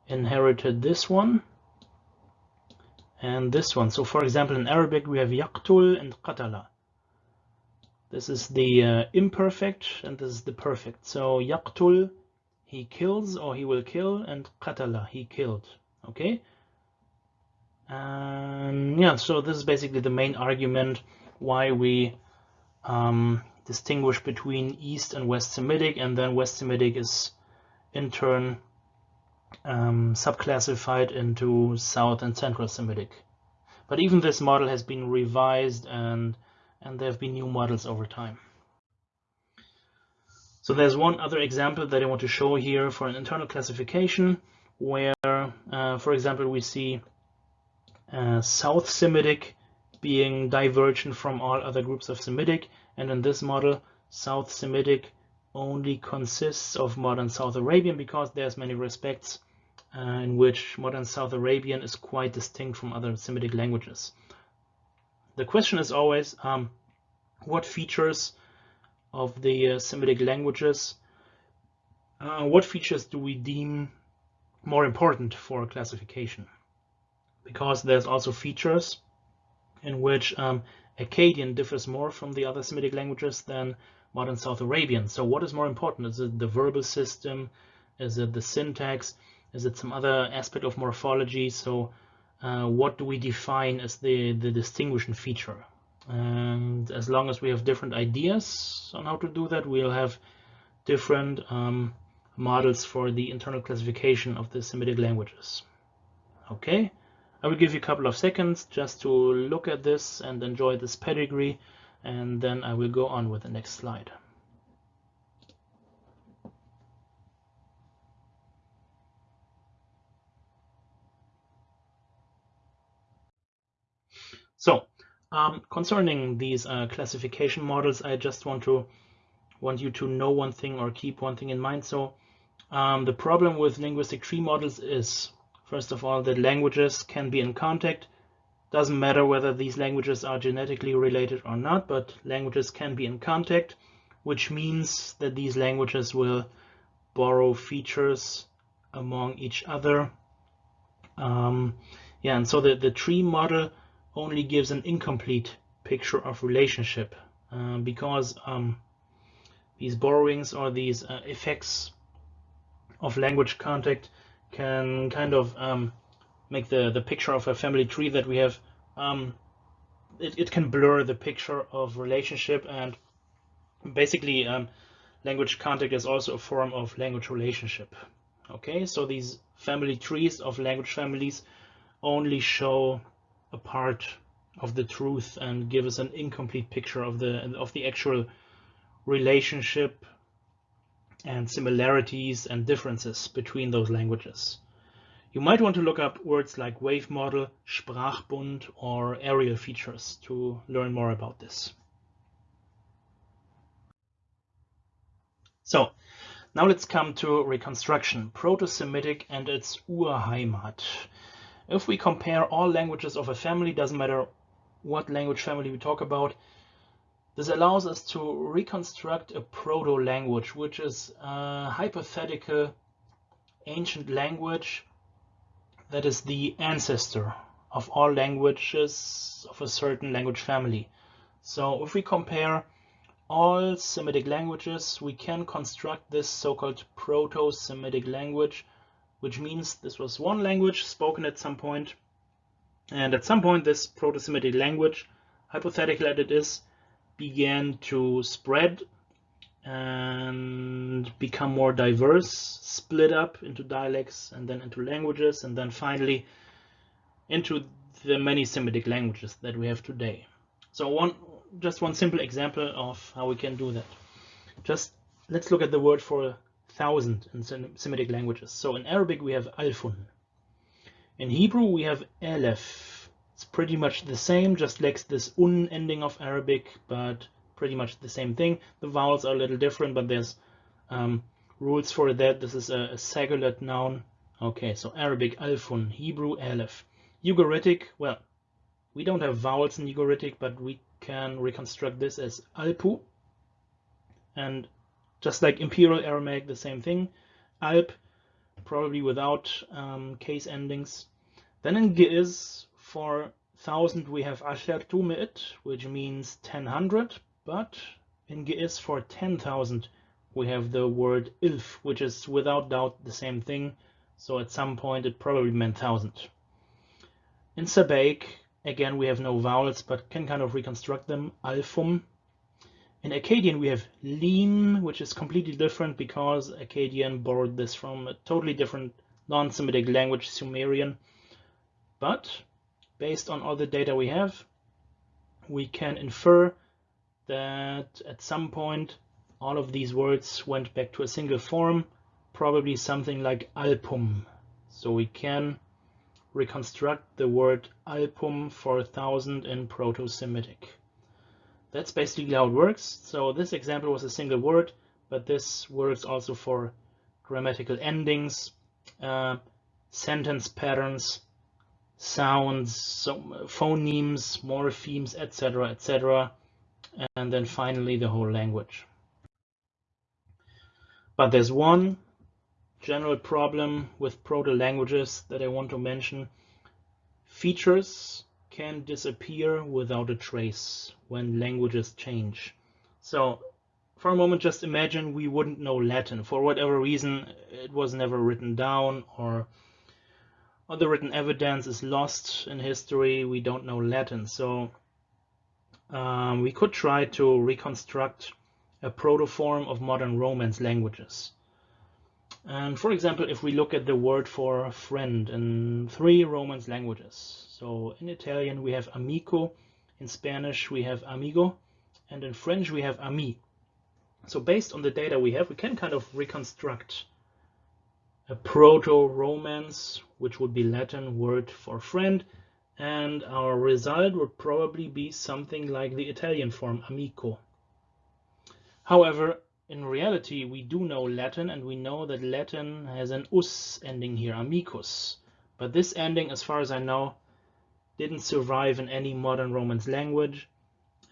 S1: inherited this one and this one. So for example, in Arabic, we have yaqtul and qatala. This is the uh, imperfect and this is the perfect. So yaqtul, he kills or he will kill, and qatala, he killed. Okay. And yeah, so this is basically the main argument why we um, distinguish between East and West Semitic, and then West Semitic is in turn um, subclassified into South and Central Semitic. But even this model has been revised and, and there have been new models over time. So there's one other example that I want to show here for an internal classification where, uh, for example, we see uh, South Semitic being divergent from all other groups of Semitic. And in this model, South Semitic only consists of modern South Arabian because there's many respects uh, in which modern South Arabian is quite distinct from other Semitic languages. The question is always, um, what features of the uh, Semitic languages, uh, what features do we deem more important for classification? Because there's also features in which um, Akkadian differs more from the other Semitic languages than modern South Arabian. So what is more important? Is it the verbal system? Is it the syntax? Is it some other aspect of morphology? So uh, what do we define as the, the distinguishing feature? And as long as we have different ideas on how to do that, we'll have different um, models for the internal classification of the Semitic languages. Okay. I will give you a couple of seconds just to look at this and enjoy this pedigree and then I will go on with the next slide. So Um, concerning these uh, classification models, I just want to want you to know one thing or keep one thing in mind. So um, the problem with linguistic tree models is, first of all, that languages can be in contact. Doesn't matter whether these languages are genetically related or not, but languages can be in contact, which means that these languages will borrow features among each other. Um, yeah, and so the, the tree model only gives an incomplete picture of relationship uh, because um, these borrowings or these uh, effects of language contact can kind of um, make the, the picture of a family tree that we have, um, it, it can blur the picture of relationship and basically um, language contact is also a form of language relationship. Okay, so these family trees of language families only show a part of the truth and give us an incomplete picture of the of the actual relationship and similarities and differences between those languages. You might want to look up words like wave model, Sprachbund, or areal features to learn more about this. So now let's come to reconstruction, Proto-Semitic and its Urheimat. If we compare all languages of a family, doesn't matter what language family we talk about, this allows us to reconstruct a proto-language, which is a hypothetical ancient language that is the ancestor of all languages of a certain language family. So if we compare all Semitic languages, we can construct this so-called Proto-Semitic language which means this was one language spoken at some point. And at some point, this Proto-Semitic language, hypothetical as it is, began to spread and become more diverse, split up into dialects and then into languages, and then finally into the many Semitic languages that we have today. So one, just one simple example of how we can do that. Just let's look at the word for thousand in Semitic languages. So in Arabic we have alfun. In Hebrew we have elef. It's pretty much the same, just lacks this un ending of Arabic, but pretty much the same thing. The vowels are a little different, but there's um, rules for that. This is a, a singular noun. Okay, so Arabic alfun, Hebrew aleph. Ugaritic, well, we don't have vowels in Ugaritic, but we can reconstruct this as alpu. And just like Imperial Aramaic, the same thing. Alp, probably without um, case endings. Then in Ge'ez, for 1000 we have Ashertu Mi'it, which means 1000, but in Ge'ez for 10,000 we have the word Ilf, which is without doubt the same thing. So at some point it probably meant 1000. In Sabaic, again we have no vowels, but can kind of reconstruct them. Alfum, in Akkadian, we have Lim, which is completely different because Akkadian borrowed this from a totally different non-Semitic language, Sumerian. But based on all the data we have, we can infer that at some point all of these words went back to a single form, probably something like alpum. So we can reconstruct the word alpum for a thousand in Proto-Semitic. That's basically how it works. So this example was a single word, but this works also for grammatical endings, uh, sentence patterns, sounds, so phonemes, morphemes, etc., etc., and then finally the whole language. But there's one general problem with proto-languages that I want to mention. Features can disappear without a trace when languages change. So for a moment, just imagine we wouldn't know Latin. For whatever reason, it was never written down or, or the written evidence is lost in history. We don't know Latin. So um, we could try to reconstruct a protoform of modern Romance languages. And for example, if we look at the word for friend in three Romance languages, so in Italian we have amico, in Spanish we have amigo, and in French we have ami. So based on the data we have, we can kind of reconstruct a proto-Romance, which would be Latin word for friend, and our result would probably be something like the Italian form amico. However, in reality, we do know Latin and we know that Latin has an us ending here, amicus. But this ending, as far as I know, didn't survive in any modern Romance language.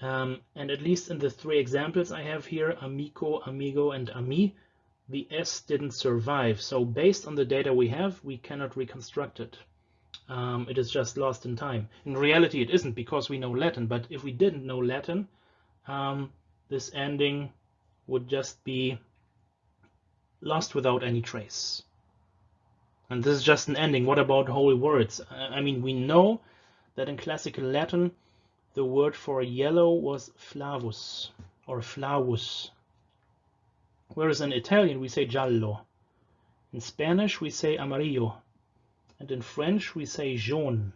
S1: Um, and at least in the three examples I have here, amico, amigo, and ami, the S didn't survive. So based on the data we have, we cannot reconstruct it. Um, it is just lost in time. In reality, it isn't because we know Latin, but if we didn't know Latin, um, this ending would just be lost without any trace. And this is just an ending. What about whole words? I mean, we know that in classical Latin, the word for yellow was flavus or flavus. Whereas in Italian, we say giallo. In Spanish, we say amarillo. And in French, we say jaune.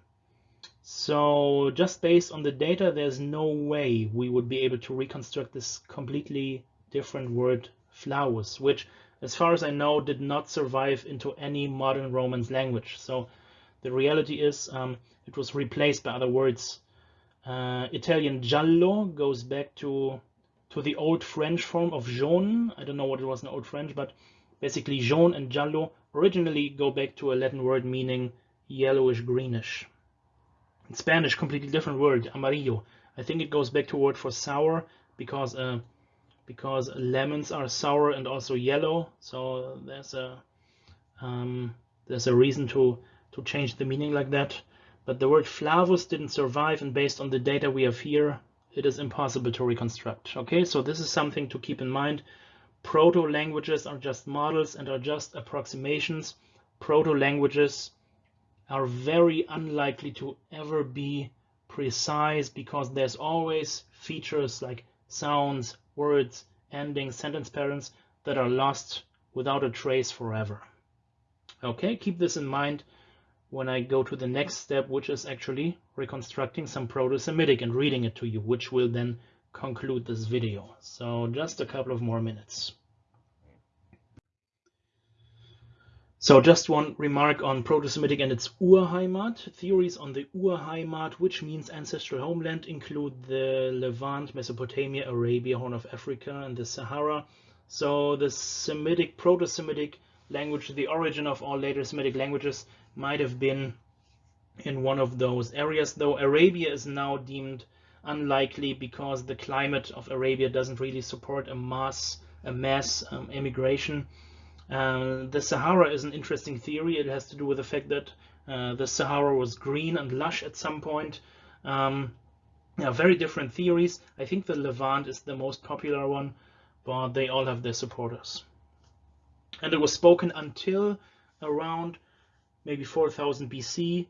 S1: So just based on the data, there's no way we would be able to reconstruct this completely different word flavus, which as far as I know did not survive into any modern Romance language. So the reality is um, it was replaced by other words. Uh, Italian giallo goes back to to the old French form of jaune. I don't know what it was in old French, but basically jaune and giallo originally go back to a Latin word meaning yellowish greenish. In Spanish, completely different word, amarillo. I think it goes back to a word for sour because uh, because lemons are sour and also yellow. So there's a um, there's a reason to to change the meaning like that. But the word flavus didn't survive, and based on the data we have here, it is impossible to reconstruct. Okay, so this is something to keep in mind. Proto-languages are just models and are just approximations. Proto-languages are very unlikely to ever be precise because there's always features like sounds, words, endings, sentence patterns that are lost without a trace forever. Okay, keep this in mind when I go to the next step, which is actually reconstructing some Proto-Semitic and reading it to you, which will then conclude this video. So just a couple of more minutes. So just one remark on Proto-Semitic and its Urheimat. Theories on the Urheimat, which means ancestral homeland, include the Levant, Mesopotamia, Arabia, Horn of Africa, and the Sahara. So the Semitic, Proto-Semitic language, the origin of all later Semitic languages, might have been in one of those areas, though Arabia is now deemed unlikely because the climate of Arabia doesn't really support a mass, a mass um, immigration. Uh, the Sahara is an interesting theory. It has to do with the fact that uh, the Sahara was green and lush at some point. Um, yeah, very different theories. I think the Levant is the most popular one, but they all have their supporters. And it was spoken until around maybe 4000 BC,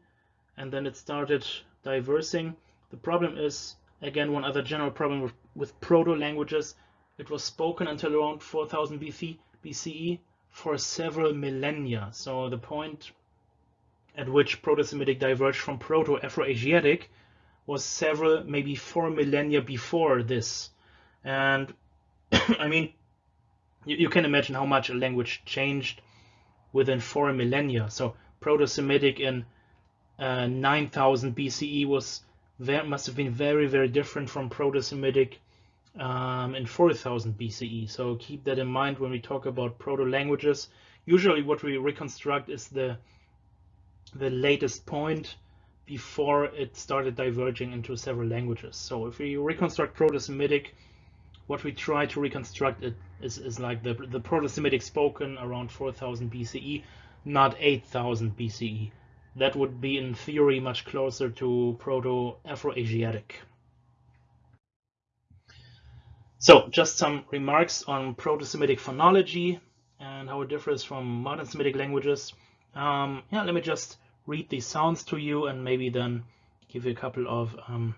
S1: and then it started diversing. The problem is, again, one other general problem with, with proto-languages, it was spoken until around 4000 BC, BCE, for several millennia. So the point at which Proto-Semitic diverged from Proto-Afro-Asiatic was several, maybe four millennia before this. And *coughs* I mean, you, you, can imagine how much a language changed within four millennia. So Proto-Semitic in uh, 9000 BCE was must have been very, very different from Proto-Semitic um, in 4000 BCE. So keep that in mind when we talk about proto-languages. Usually what we reconstruct is the, the latest point before it started diverging into several languages. So if we reconstruct Proto-Semitic, what we try to reconstruct it is, is like the, the Proto-Semitic spoken around 4000 BCE, not 8000 BCE. That would be in theory much closer to Proto-Afro-Asiatic. So just some remarks on Proto-Semitic phonology and how it differs from modern Semitic languages. Um, yeah, let me just read these sounds to you and maybe then give you a couple of um,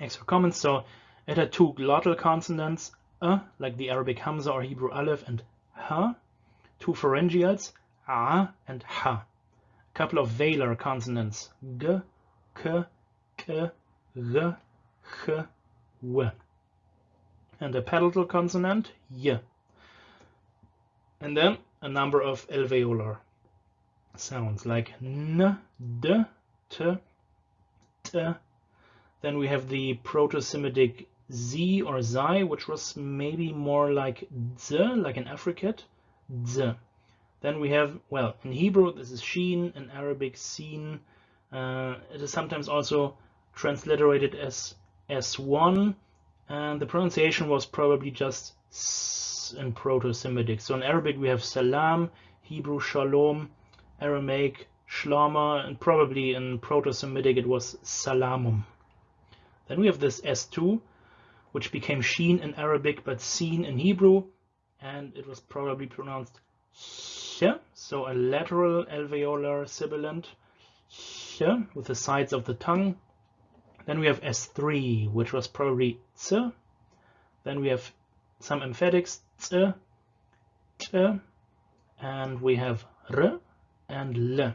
S1: extra comments. So it had two glottal consonants, uh, like the Arabic Hamza or Hebrew Aleph, and ha. Two pharyngeals, a and ha. A couple of velar consonants, g, k, k, g, ch, w and a palatal consonant, y. And then a number of alveolar sounds like n, d, t, t. Then we have the Proto-Semitic z or zai, which was maybe more like z, like an affricate, z. Then we have, well, in Hebrew this is sheen, in Arabic seen. Uh, it is sometimes also transliterated as s1, and the pronunciation was probably just s in Proto-Semitic. So in Arabic we have salam, Hebrew shalom, Aramaic shlama, and probably in Proto-Semitic it was salamum. Then we have this s2, which became sheen in Arabic but seen in Hebrew, and it was probably pronounced so a lateral alveolar sibilant with the sides of the tongue. Then we have S3, which was probably ts. Then we have some emphatics ts, ch, and we have r and l.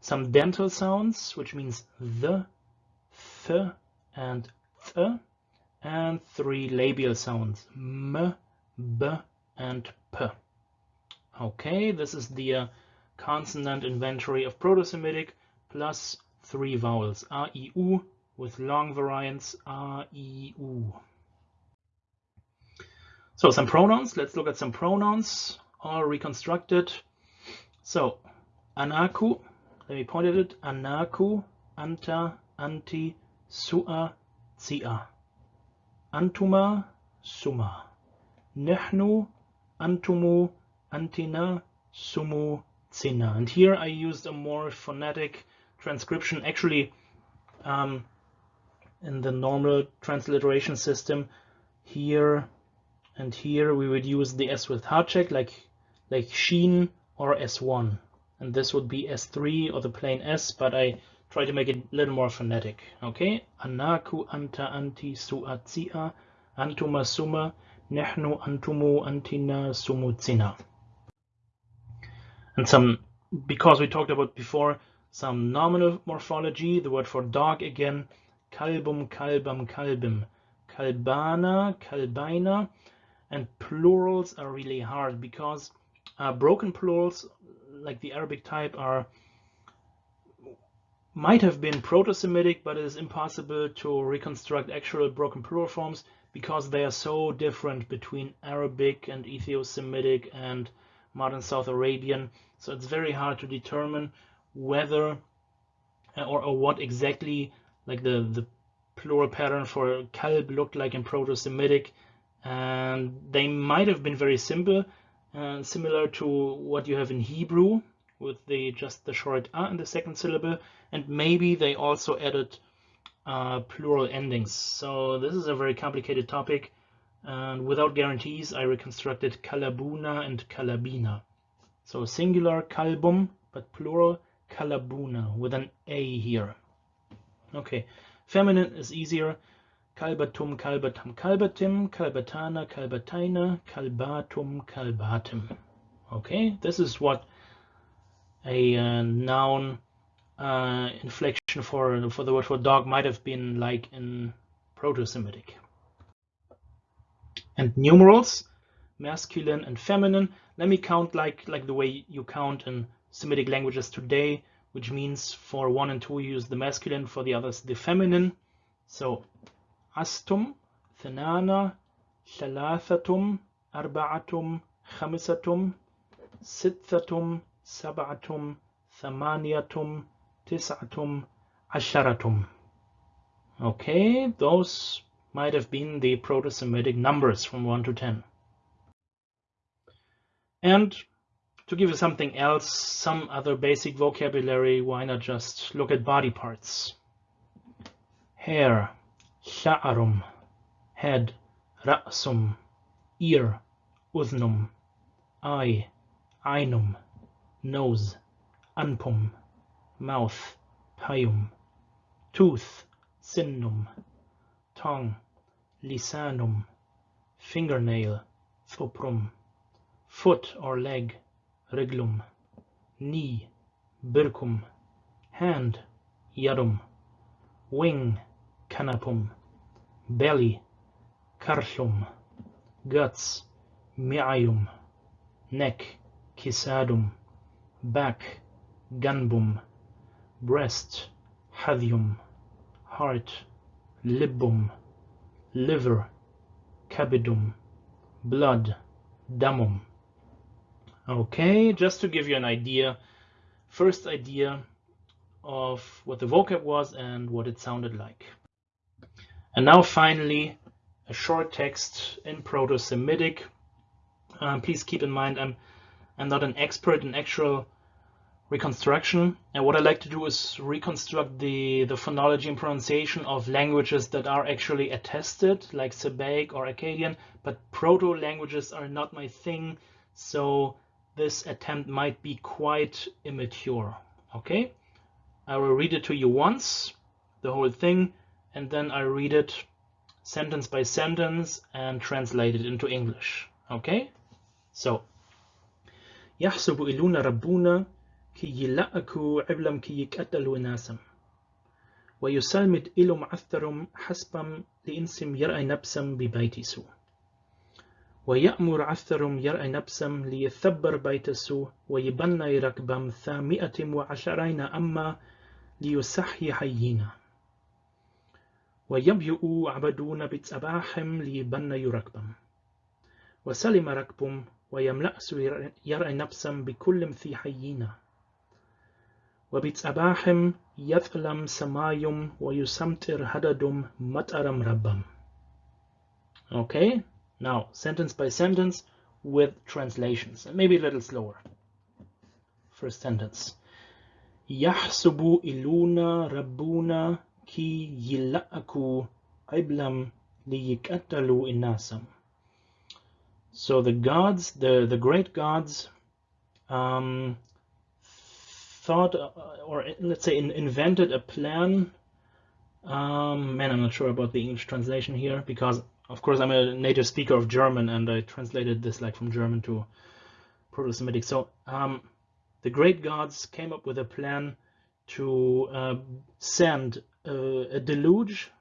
S1: Some dental sounds, which means the, th, and th and three labial sounds m, b, and p. Okay, this is the uh, consonant inventory of Proto-Semitic plus three vowels, r e u with long variants, r e u. So some pronouns, let's look at some pronouns, all reconstructed. So, anaku, let me point at it, anaku, anta, anti, sua, zia. Antuma, suma. Nehnu, antumu, Antina sumo cena. And here I used a more phonetic transcription. Actually, um, in the normal transliteration system, here and here we would use the S with háček, like like sheen or S1. And this would be S3 or the plain S, but I try to make it a little more phonetic. Okay, anaku anta anti suatia antuma suma nehnu antumu antina sumu and some, because we talked about before, some nominal morphology, the word for dog again, kalbum, kalbam, kalbim, kalbana, kalbaina, and plurals are really hard because uh, broken plurals, like the Arabic type, are might have been Proto-Semitic, but it is impossible to reconstruct actual broken plural forms because they are so different between Arabic and Ethio-Semitic and modern South Arabian. So it's very hard to determine whether uh, or, or what exactly like the, the plural pattern for kalb looked like in Proto-Semitic. And they might have been very simple, uh, similar to what you have in Hebrew, with the just the short a in the second syllable. And maybe they also added uh, plural endings. So this is a very complicated topic. And without guarantees I reconstructed kalabuna and kalabina so singular kalbum but plural kalabuna with an a here. Okay feminine is easier. Kalbatum kalbatam kalbatim kalbatana kalbataina kalbatum kalbatim. Okay this is what a uh, noun uh, inflection for for the word for dog might have been like in Proto-Semitic. And numerals, masculine and feminine. Let me count like like the way you count in Semitic languages today, which means for one and two you use the masculine, for the others the feminine. So astum, thanana, thalathatum, arba'atum, khamisatum, sittatum, sab'atum, thamaniyatum, tis'atum, asharatum. Okay, those might have been the Proto-Semitic numbers from 1 to 10. And to give you something else, some other basic vocabulary, why not just look at body parts? Hair, sha'arum, head, ra'sum, ear, udnum, eye, ainum, nose, anpum, mouth, payum, tooth, sinnum, tongue, lisanum, fingernail, thoprum, foot or leg, riglum, knee, birkum, hand, yadum, wing, canapum, belly, karhlum, guts, miayum, neck, kisadum, back, ganbum, breast, hadhium, heart, libum, liver, cabidum, blood, damum. Okay, just to give you an idea, first idea of what the vocab was and what it sounded like. And now finally, a short text in Proto-Semitic. Um, please keep in mind, I'm, I'm not an expert in actual reconstruction. And what I like to do is reconstruct the, the phonology and pronunciation of languages that are actually attested, like Sabaic or Akkadian, but proto-languages are not my thing, so this attempt might be quite immature, okay? I will read it to you once, the whole thing, and then I read it sentence by sentence and translate it into English, okay? So, يحسب إلونا ربنا كي يلأكو عبلم كي يكأتلو ناسم ويسلمد إلو معثرم حسبم لإنسم يرأي نبسم ببيتسو ويأمر عثرم يرأي نبسم ليثبر بيتسو ويبنى ركبم ثامئة وعشرين أما ليسحي حيينا. ويبيؤوا عبدون بتصباحم ليبنى ركبم وسلم ركبم ويملأس يرأي نبسم بكل في حيينا. وبتصباحم يثلم سمايم ويسمتر هددم مطرم ربم Okay, Now, sentence by sentence with translations, and maybe a little slower. First sentence. Yahsubu iluna rabbuna ki yila'aku iblam liyikatalu inasam. So the gods, the, the great gods, um, thought, uh, or let's say in, invented a plan. Um, man, I'm not sure about the English translation here because of course, I'm a native speaker of German and I translated this like from German to Proto-Semitic. So um, the great gods came up with a plan to uh, send a, a deluge,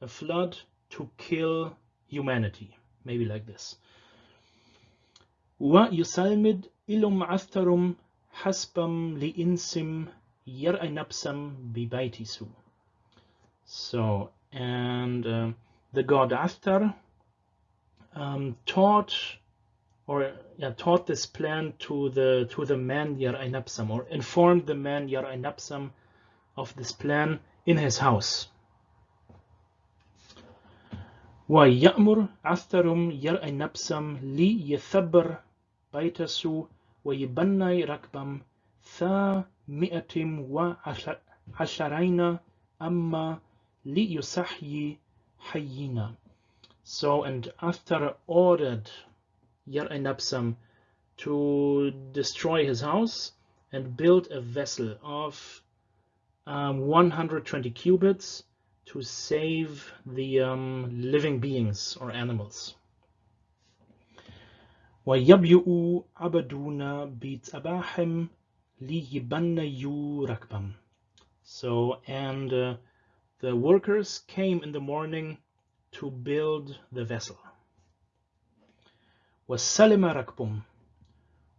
S1: a flood, to kill humanity. Maybe like this. ويسلمد إلهم عثرم حسبم لإنسم يرأي نبسم ببيتسو. So, and uh, the god Athar um, taught or yeah, taught this plan to the to the man Yar-Ainapsam or informed the man Yar-Ainapsam of this plan in his house. ويأمر عثرم ير-Ainapsam لي يثبر بيتسو ويبني ركبم ثا مئة وعشرين أما ليسحي حينا. So, and after ordered Yar-Ainapsam to destroy his house and build a vessel of um, 120 cubits to save the um, living beings or animals. ويبيؤ عبدون بتصباحم ليبنيوا ركبم. So, and uh, the workers came in the morning to build the vessel. وسلم ركبهم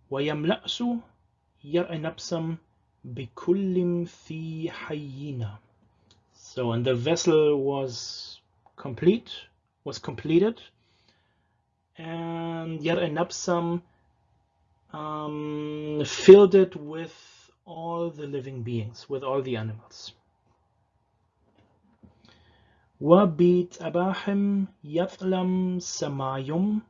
S1: ويملأس ير-Ainapsam بكل في حينا. So, and the vessel was complete, was completed, and Yar-Ainapsam um, filled it with all the living beings, with all the animals. وبيت أباحم يثلم سمايم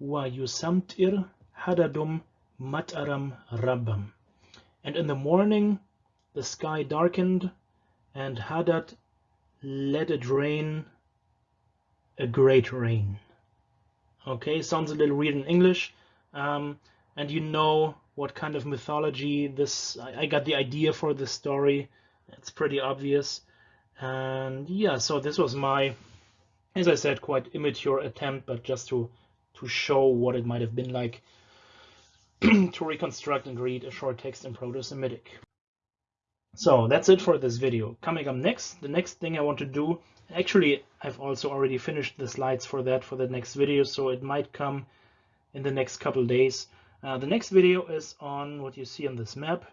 S1: ويسمتر هددم مطرم ربم. And in the morning the sky darkened and Hadad let it rain a great rain. Okay, sounds a little weird in English. Um, and you know what kind of mythology this, I, I got the idea for this story. It's pretty obvious. And yeah, so this was my, as I said, quite immature attempt, but just to, to show what it might have been like *clears throat* to reconstruct and read a short text in Proto-Semitic. So that's it for this video. Coming up next, the next thing I want to do, actually I've also already finished the slides for that for the next video, so it might come in the next couple days. Uh, the next video is on what you see on this map,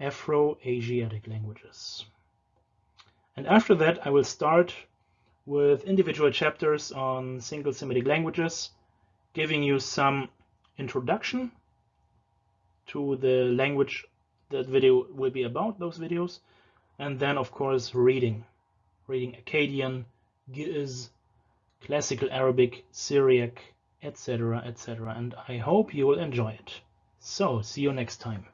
S1: Afro-Asiatic languages. And after that, I will start with individual chapters on single Semitic languages, giving you some introduction to the language that video will be about, those videos, and then of course reading. Reading Akkadian, Ge'ez, Classical Arabic, Syriac, etc., etc. And I hope you will enjoy it. So, see you next time.